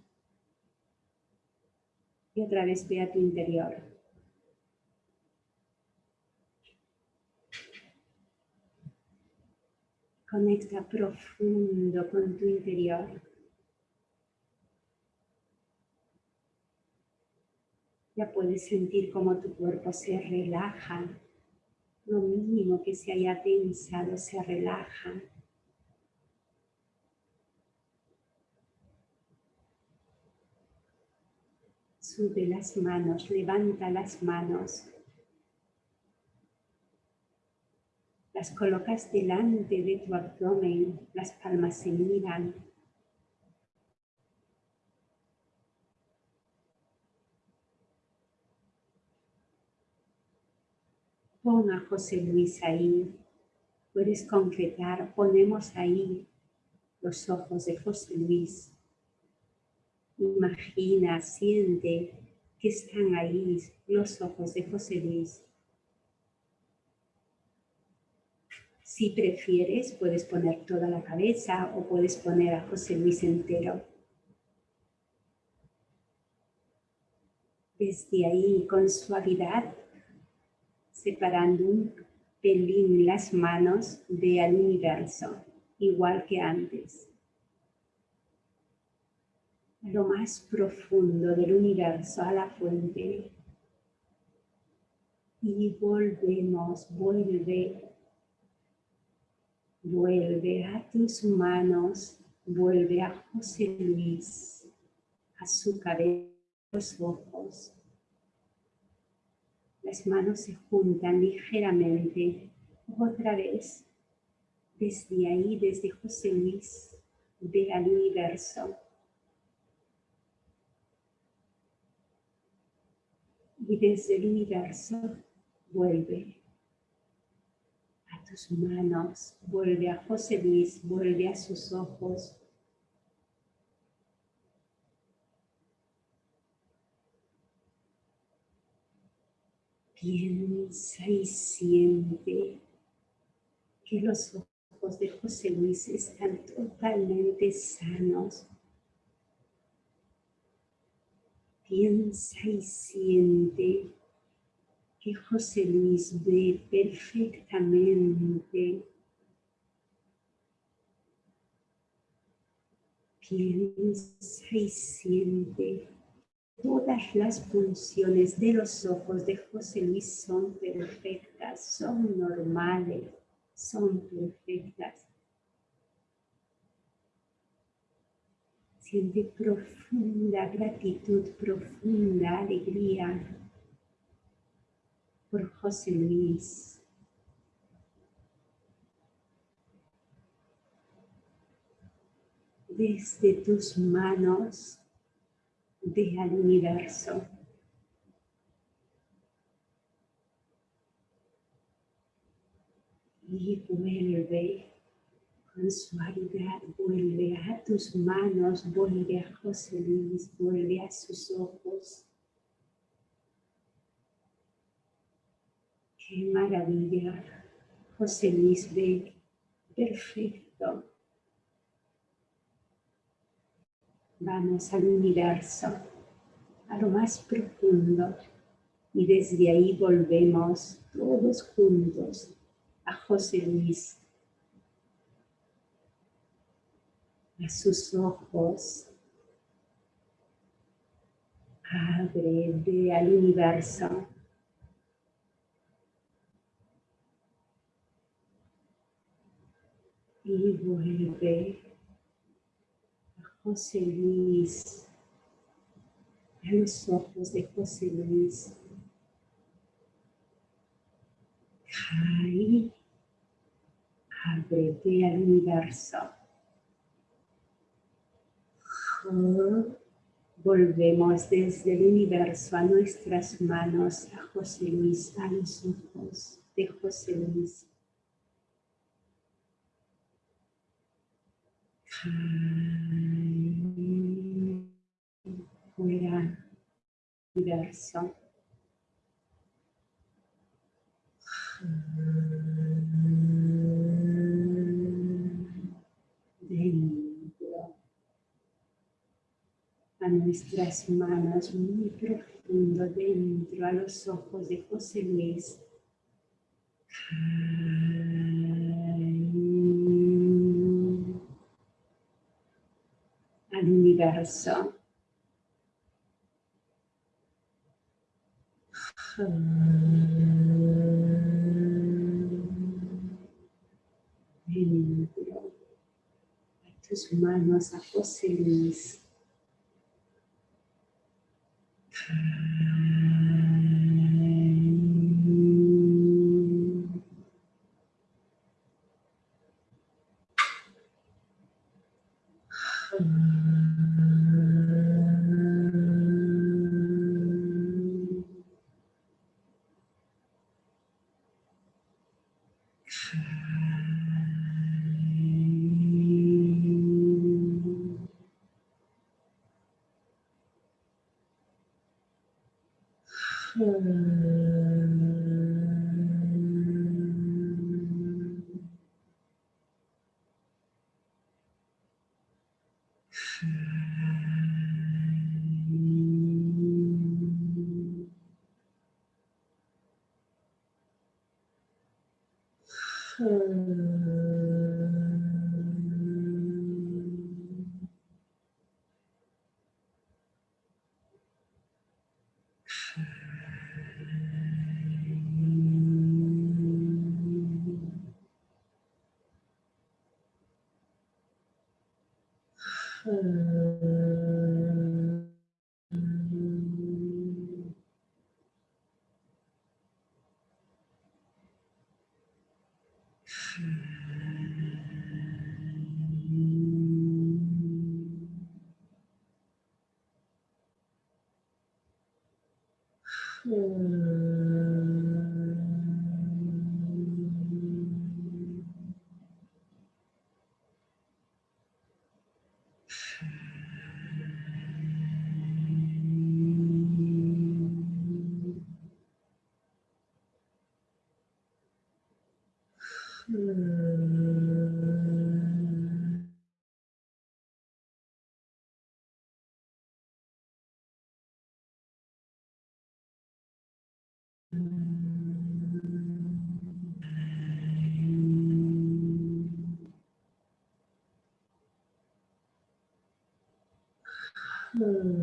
y otra vez ve a tu interior. Conecta profundo con tu interior. Ya puedes sentir cómo tu cuerpo se relaja. Lo mínimo que se haya tensado se relaja. Sube las manos, levanta las manos. Las colocas delante de tu abdomen, las palmas se miran. Pon a José Luis ahí. Puedes concretar, ponemos ahí los ojos de José Luis. Imagina, siente que están ahí los ojos de José Luis. Si prefieres, puedes poner toda la cabeza o puedes poner a José Luis entero. Desde ahí, con suavidad, separando un pelín las manos de al universo, igual que antes. Lo más profundo del universo, a la fuente. Y volvemos, vuelve, vuelve a tus manos, vuelve a José Luis, a su cabeza, los ojos, las manos se juntan ligeramente. Otra vez, desde ahí, desde José Luis, ve al universo. Y desde el universo vuelve a tus manos, vuelve a José Luis, vuelve a sus ojos, Piensa y siente que los ojos de José Luis están totalmente sanos. Piensa y siente que José Luis ve perfectamente. Piensa y siente Todas las funciones de los ojos de José Luis son perfectas, son normales, son perfectas. Siente profunda gratitud, profunda alegría por José Luis. desde tus manos de universo. Y vuelve con suavidad, vuelve a tus manos, vuelve a José Luis, vuelve a sus ojos. Qué maravilla, José Luis ve, perfecto. Vamos al universo, a lo más profundo, y desde ahí volvemos todos juntos a José Luis, a sus ojos, abre, al universo. Y vuelve José Luis, a los ojos de José Luis. Cae ábrete al universo. Volvemos desde el universo a nuestras manos, a José Luis, a los ojos de José Luis. Fuera, universo dentro a nuestras manos muy profundo dentro a los ojos de José Luis universo dentro a tus manos a José Luis. Hmm. Hmm.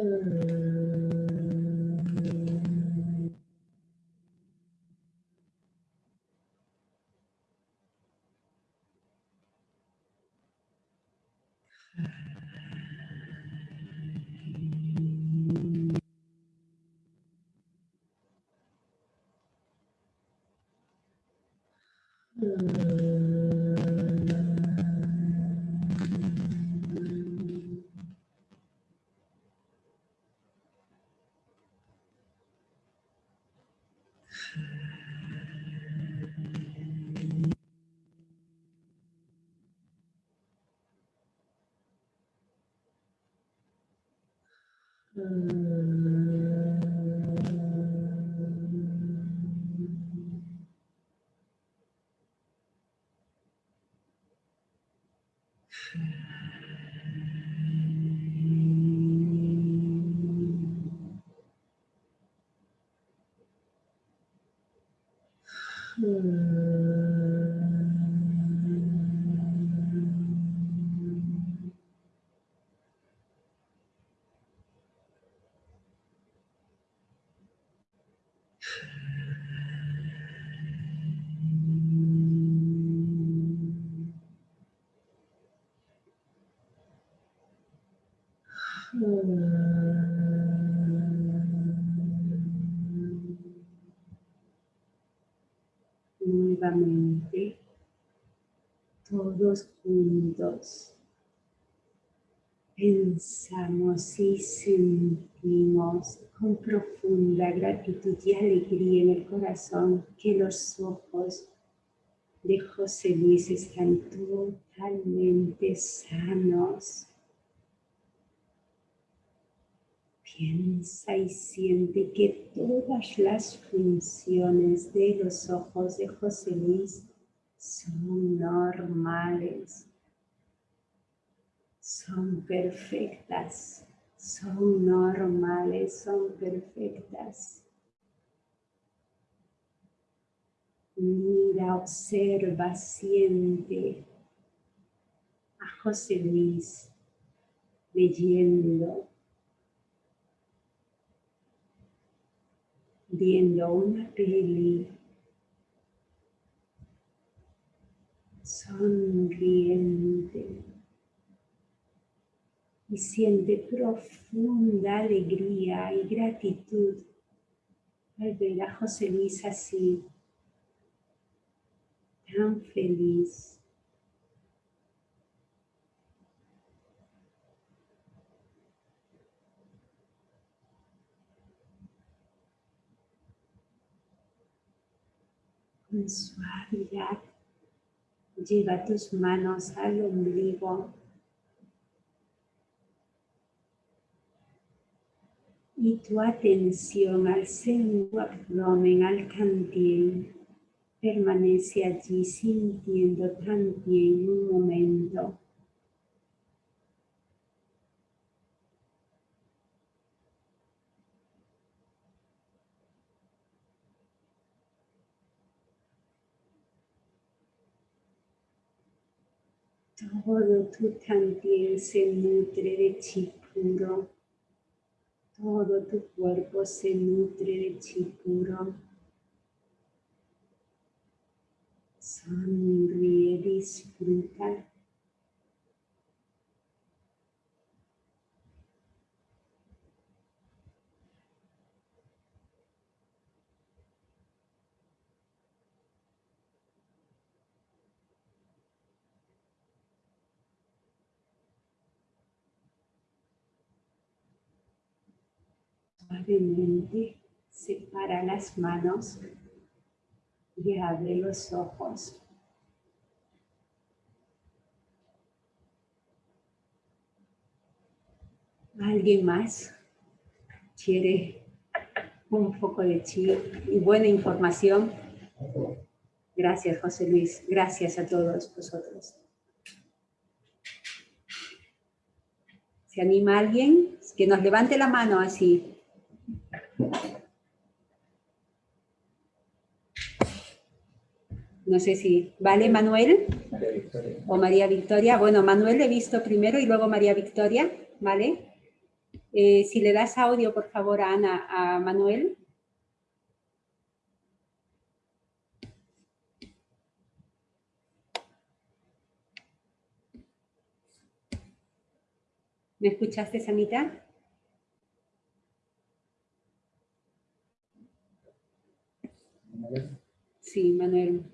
Hmm. Juntos, pensamos y sentimos con profunda gratitud y alegría en el corazón que los ojos de José Luis están totalmente sanos. Piensa y siente que todas las funciones de los ojos de José Luis son normales, son perfectas, son normales, son perfectas. Mira, observa, siente. A José Luis leyendo. Viendo una peli, sonriente y siente profunda alegría y gratitud al ver a José Luis así, tan feliz. con suavidad. Lleva tus manos al ombligo y tu atención al centro abdomen, al cantien. Permanece allí sintiendo también un momento. Todo tu también se nutre de chi puro. Todo tu cuerpo se nutre de chi puro. Sonríe, disfruta. Separa las manos y abre los ojos. ¿Alguien más quiere un poco de chi y buena información? Gracias, José Luis. Gracias a todos vosotros. ¿Se anima alguien? Que nos levante la mano así. No sé si... ¿Vale, Manuel? ¿O María Victoria? Bueno, Manuel he visto primero y luego María Victoria, ¿vale? Eh, si le das audio, por favor, Ana, a Manuel. ¿Me escuchaste, Sanita? Sí, Manuel.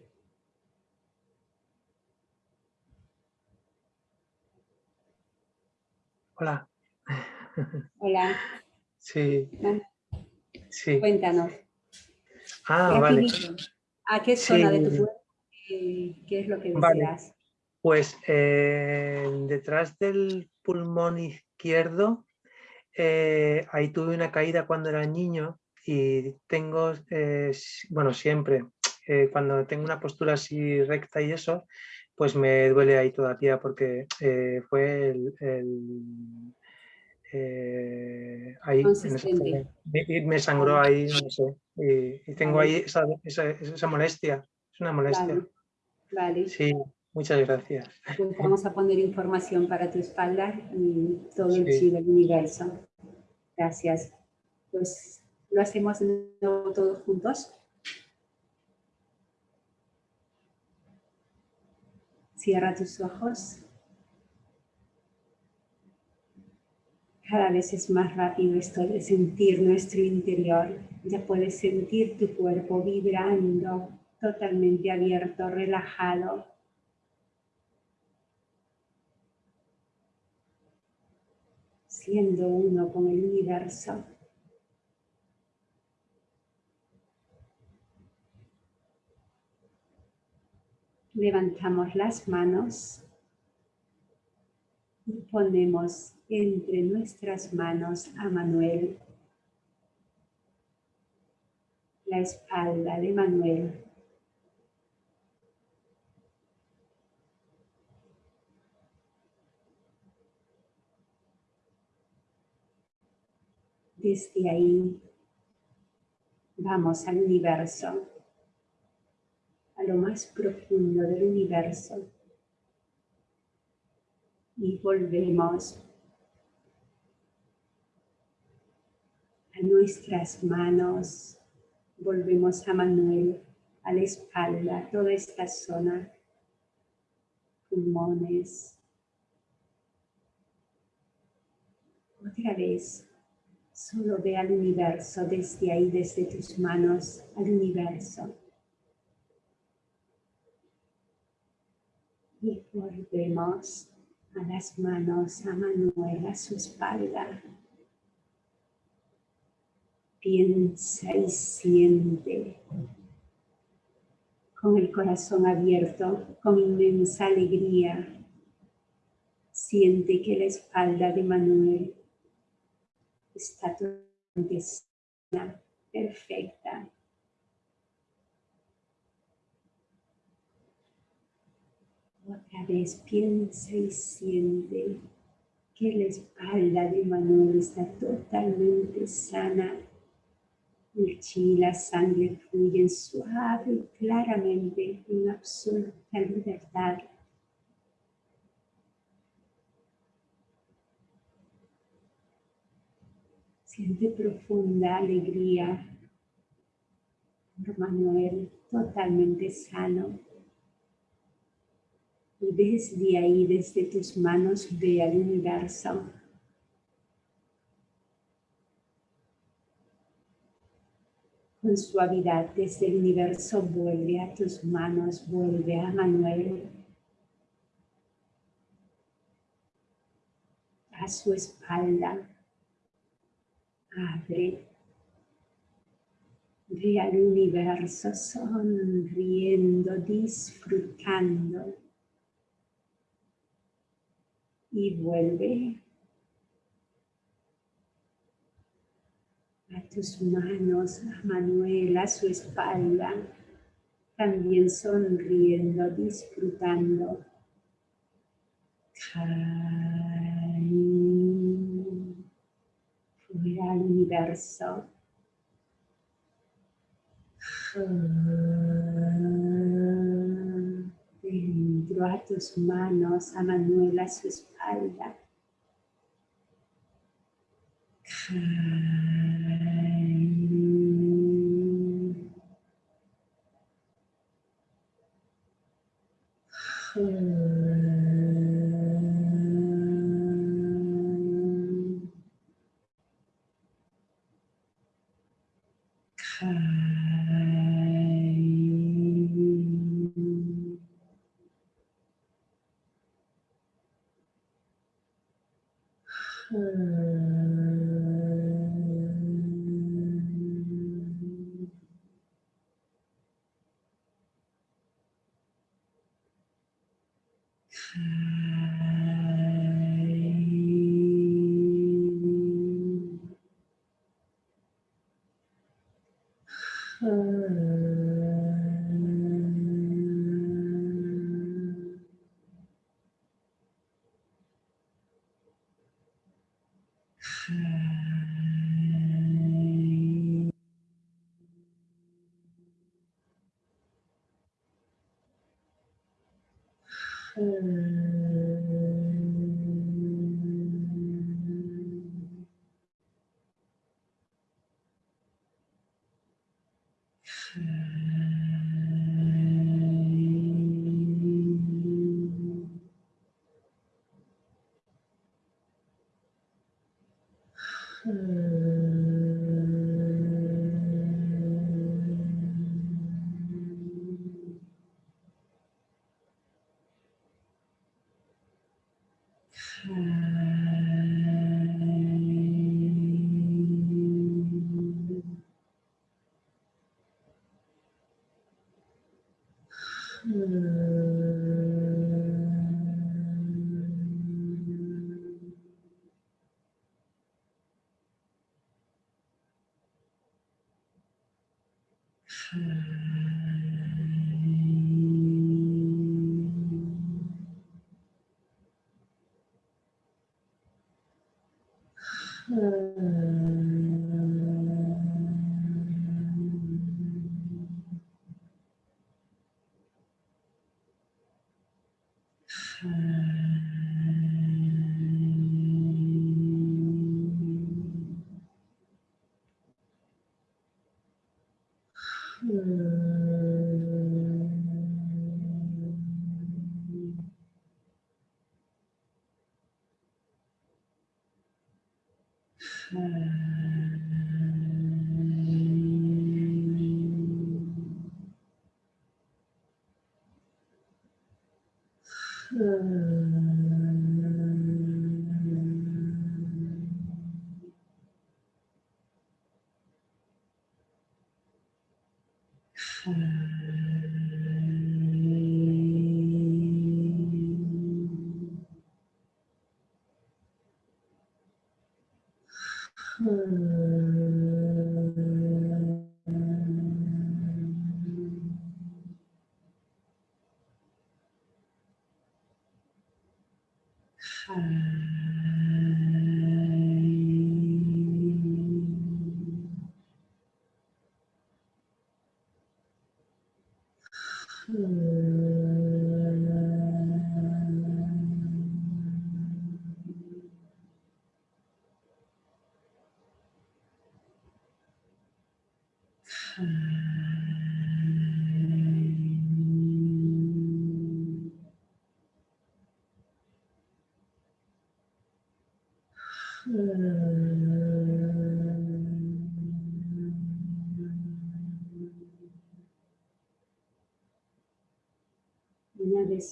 Hola. Hola. Sí. sí. Cuéntanos. Ah, vale. ¿A qué zona de tu cuerpo? ¿Qué es lo que deseas? Pues eh, detrás del pulmón izquierdo, eh, ahí tuve una caída cuando era niño y tengo, eh, bueno, siempre, cuando tengo una postura así recta y eso, pues me duele ahí todavía porque fue el eh, ahí me sangró ahí, no sé, y, tengo ahí esa, esa, molestia, es una molestia. Vale. Sí, muchas gracias. Pues vamos a poner información para tu espalda y todo el chi del universo. Gracias. Pues lo hacemos de nuevo todos juntos. Cierra tus ojos. Cada vez es más rápido esto de sentir nuestro interior. Ya puedes sentir tu cuerpo vibrando, totalmente abierto, relajado. Siendo uno con el universo. Levantamos las manos y ponemos entre nuestras manos a Manuel, la espalda de Manuel. Desde ahí vamos al universo, lo más profundo del universo y volvemos a nuestras manos, volvemos a Manuel, a la espalda, toda esta zona, pulmones. Otra vez, solo ve al universo desde ahí, desde tus manos, al universo. Y volvemos a las manos, a Manuel, a su espalda piensa y siente con el corazón abierto, con inmensa alegría. Siente que la espalda de Manuel está totalmente sana, perfecta. Otra vez piensa y siente que la espalda de Manuel está totalmente sana, el chi, la sangre fluyen suave y claramente en absoluta libertad. Siente profunda alegría por Manuel, totalmente sano. Y desde ahí, desde tus manos, ve al universo con suavidad desde el universo vuelve a tus manos, vuelve a Manuel, a su espalda, Abre. Ve al universo sonriendo, disfrutando. Y vuelve a tus manos, a Manuel, a su espalda, también sonriendo, disfrutando. Fuera al universo. Dentro a tus manos, a Manuel, a su espalda.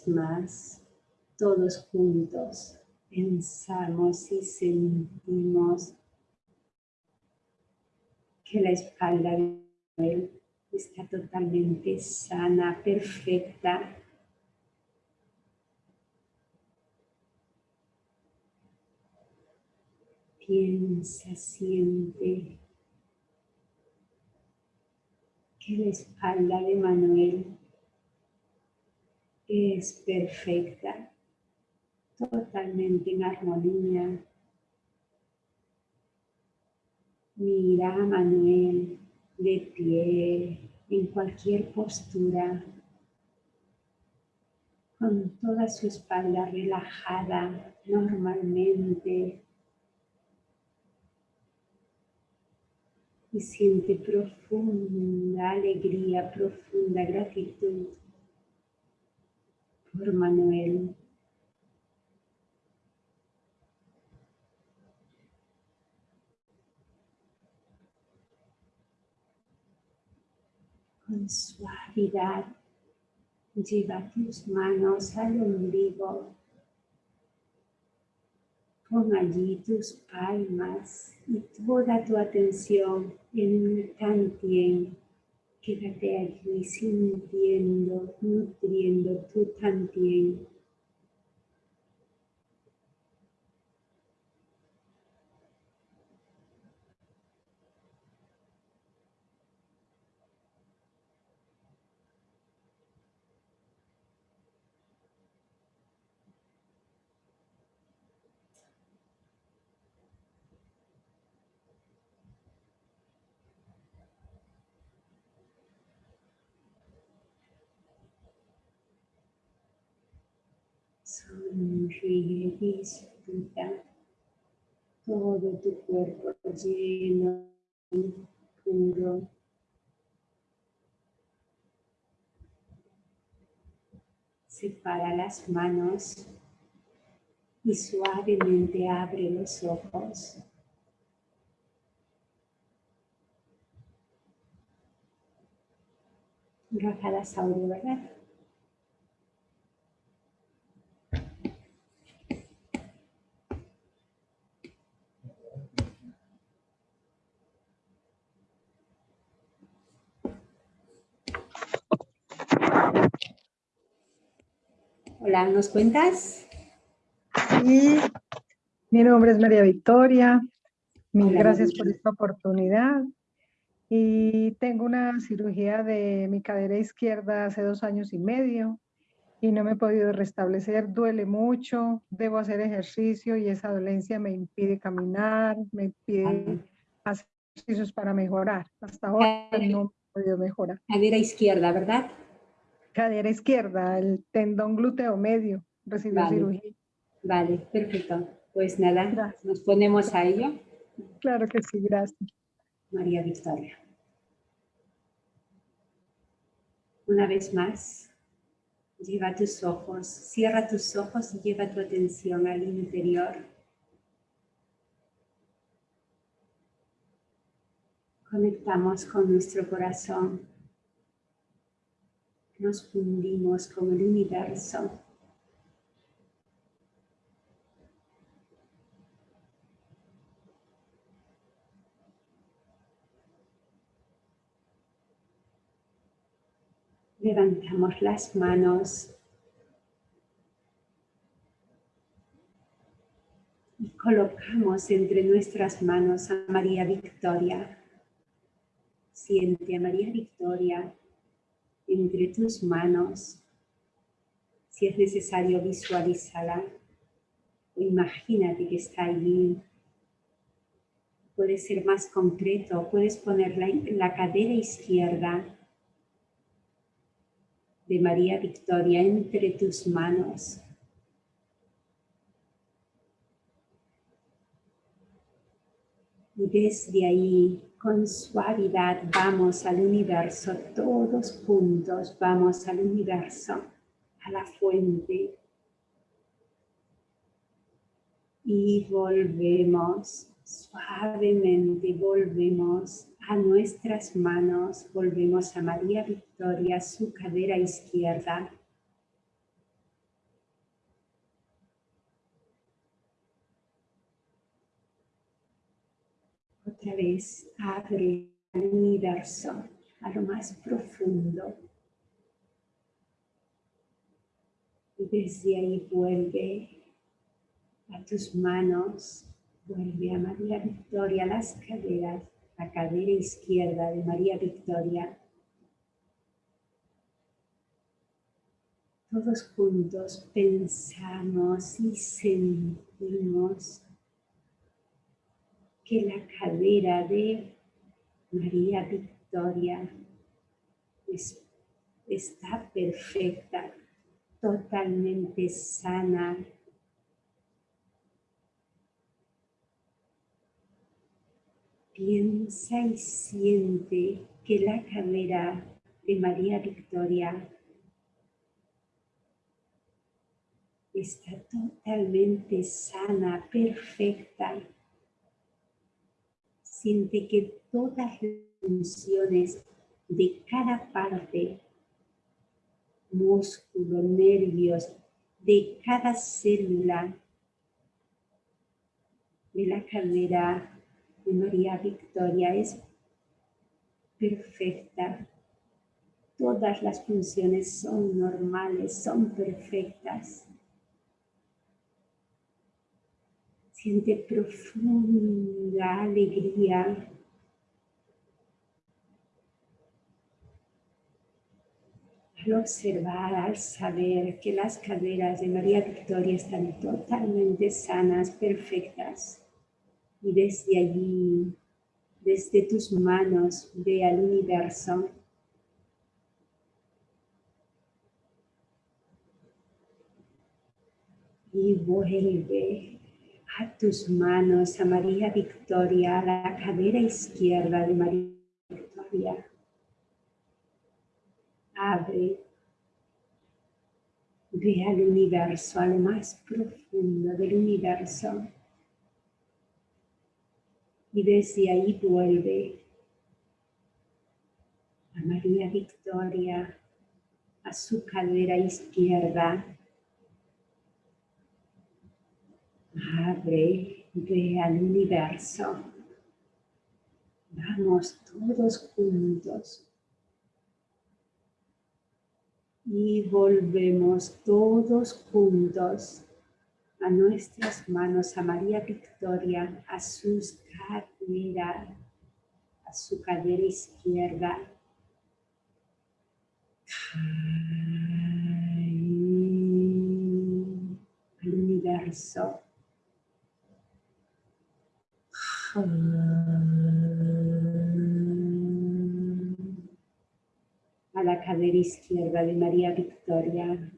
Más, todos juntos, pensamos y sentimos que la espalda de él está totalmente sana, perfecta. Piensa, siente que la espalda de Manuel es perfecta, totalmente en armonía. Mira a Manuel de pie, en cualquier postura, con toda su espalda relajada normalmente. Y siente profunda alegría, profunda gratitud por Manuel. Con suavidad lleva tus manos al ombligo. Pon allí tus palmas y toda tu atención en el tantien Quédate allí sintiendo, nutriendo tu también. Sonríe, disfruta todo tu cuerpo lleno, puro. Separa las manos y suavemente abre los ojos. Raja la ¿verdad? Hola, ¿nos cuentas? Sí, mi nombre es María Victoria. Mil gracias por esta oportunidad. Y tengo una cirugía de mi cadera izquierda hace dos años y medio y no me he podido restablecer, duele mucho, debo hacer ejercicio y esa dolencia me impide caminar, me impide hacer ejercicios para mejorar. Hasta ahora no he podido mejorar. Cadera izquierda, ¿verdad? Cadera izquierda, el tendón glúteo medio, recibió cirugía. Vale, perfecto. Pues nada, nos ponemos a ello. Claro que sí, gracias. María Victoria. Una vez más, lleva tus ojos, cierra tus ojos y lleva tu atención al interior. Conectamos con nuestro corazón nos fundimos con el universo. Levantamos las manos y colocamos entre nuestras manos a María Victoria. Siente a María Victoria entre tus manos. Si es necesario, visualizarla o imagínate que está allí. Puede ser más concreto, puedes ponerla en la cadera izquierda de María Victoria entre tus manos. Y desde ahí con suavidad vamos al universo, todos juntos vamos al universo, a la fuente. Y volvemos, suavemente volvemos a nuestras manos, volvemos a María Victoria, su cadera izquierda. Otra vez abre universo, a lo más profundo. Y desde ahí vuelve a tus manos, vuelve a María Victoria, las caderas, la cadera izquierda de María Victoria. Todos juntos pensamos y sentimos que la cadera de María Victoria está perfecta, totalmente sana. Piensa y siente que la cadera de María Victoria está totalmente sana, perfecta. Siente que todas las funciones de cada parte, músculo, nervios, de cada célula de la cadera de María Victoria es perfecta. Todas las funciones son normales, son perfectas. Siente profunda alegría. Al observar, al saber que las caderas de María Victoria están totalmente sanas, perfectas. Y desde allí, desde tus manos, ve al universo. Y vuelve a tus manos a María Victoria, a la cadera izquierda de María Victoria. Abre. Ve al universo, a lo más profundo del universo. Y desde ahí vuelve a María Victoria, a su cadera izquierda, Abre, ve al universo. Vamos todos juntos. Y volvemos todos juntos a nuestras manos, a María Victoria, a sus caderas, a su cadera izquierda. Al universo. A la cadera izquierda de María Victoria.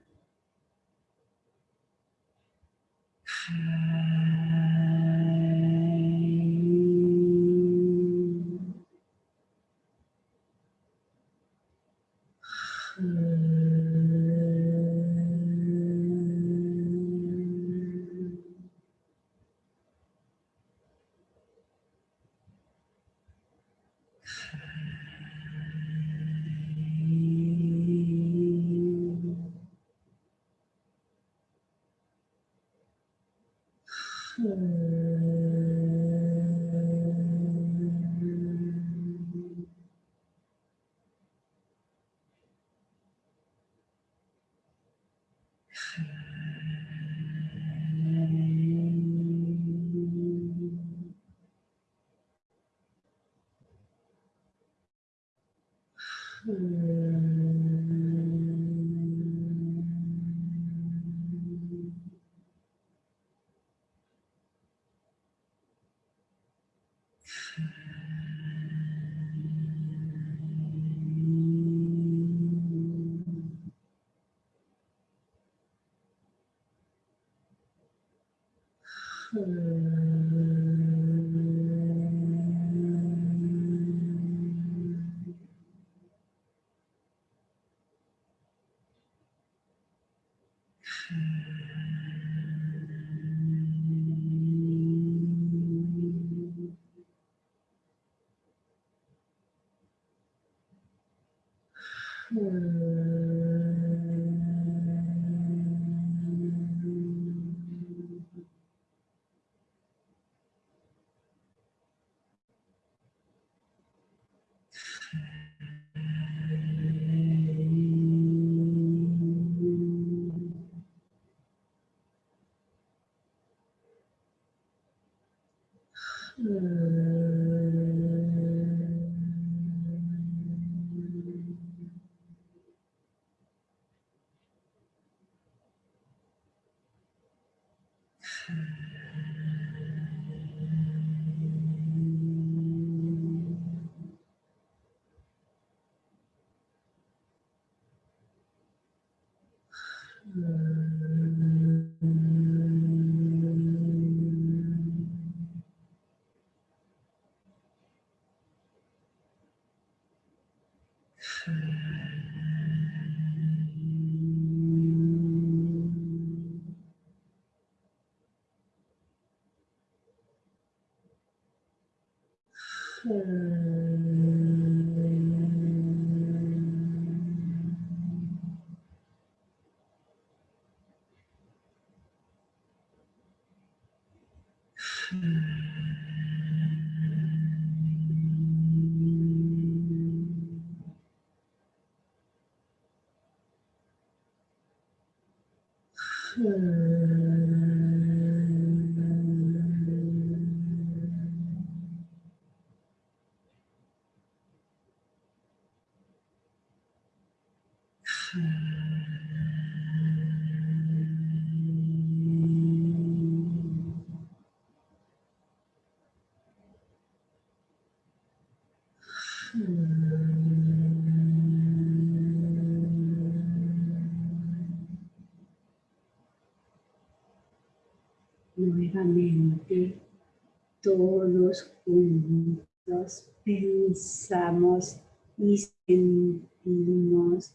Juntos pensamos y sentimos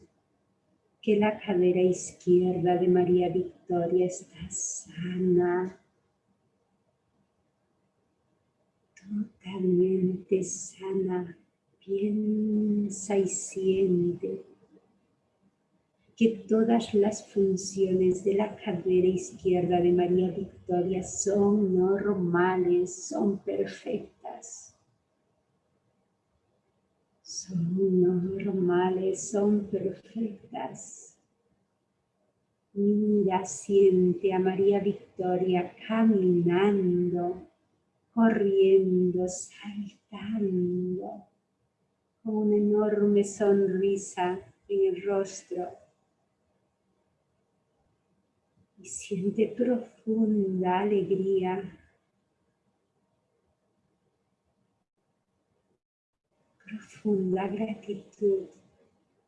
que la cadera izquierda de María Victoria está sana, totalmente sana, piensa y siente que todas las funciones de la cadera izquierda de María Victoria son normales, son perfectas. Son normales, son perfectas. Mira, siente a María Victoria caminando, corriendo, saltando, con una enorme sonrisa en el rostro y siente profunda alegría. Profunda gratitud,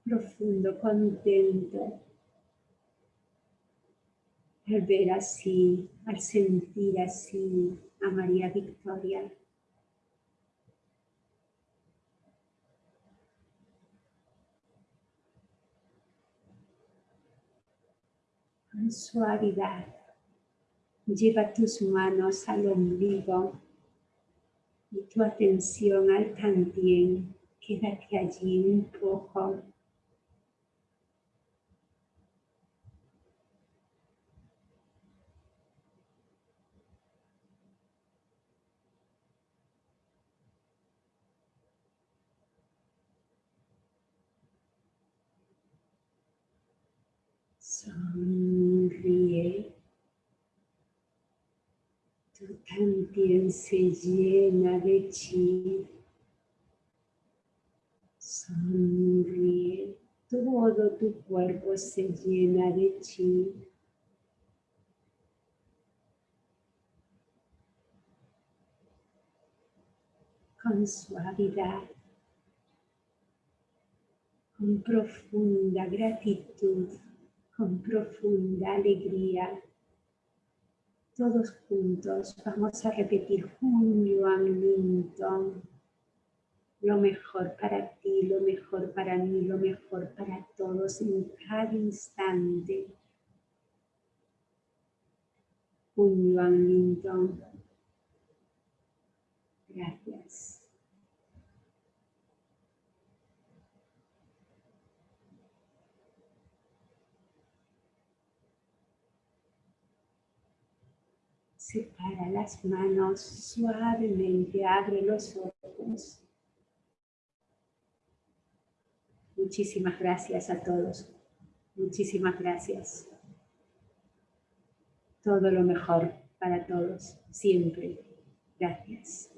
profundo contento al ver así, al sentir así a María Victoria. Suavidad. Lleva tus manos al ombligo y tu atención al tantien. Quédate allí un poco. Sonríe. Tu también se llena de chi. Sonríe. Todo tu cuerpo se llena de chi. Con suavidad. Con profunda gratitud con profunda alegría. Todos juntos vamos a repetir Yuan Minton. Lo mejor para ti, lo mejor para mí, lo mejor para todos en cada instante. Yuan Minton. Gracias. Separa las manos suavemente, abre los ojos. Muchísimas gracias a todos. Muchísimas gracias. Todo lo mejor para todos, siempre. Gracias.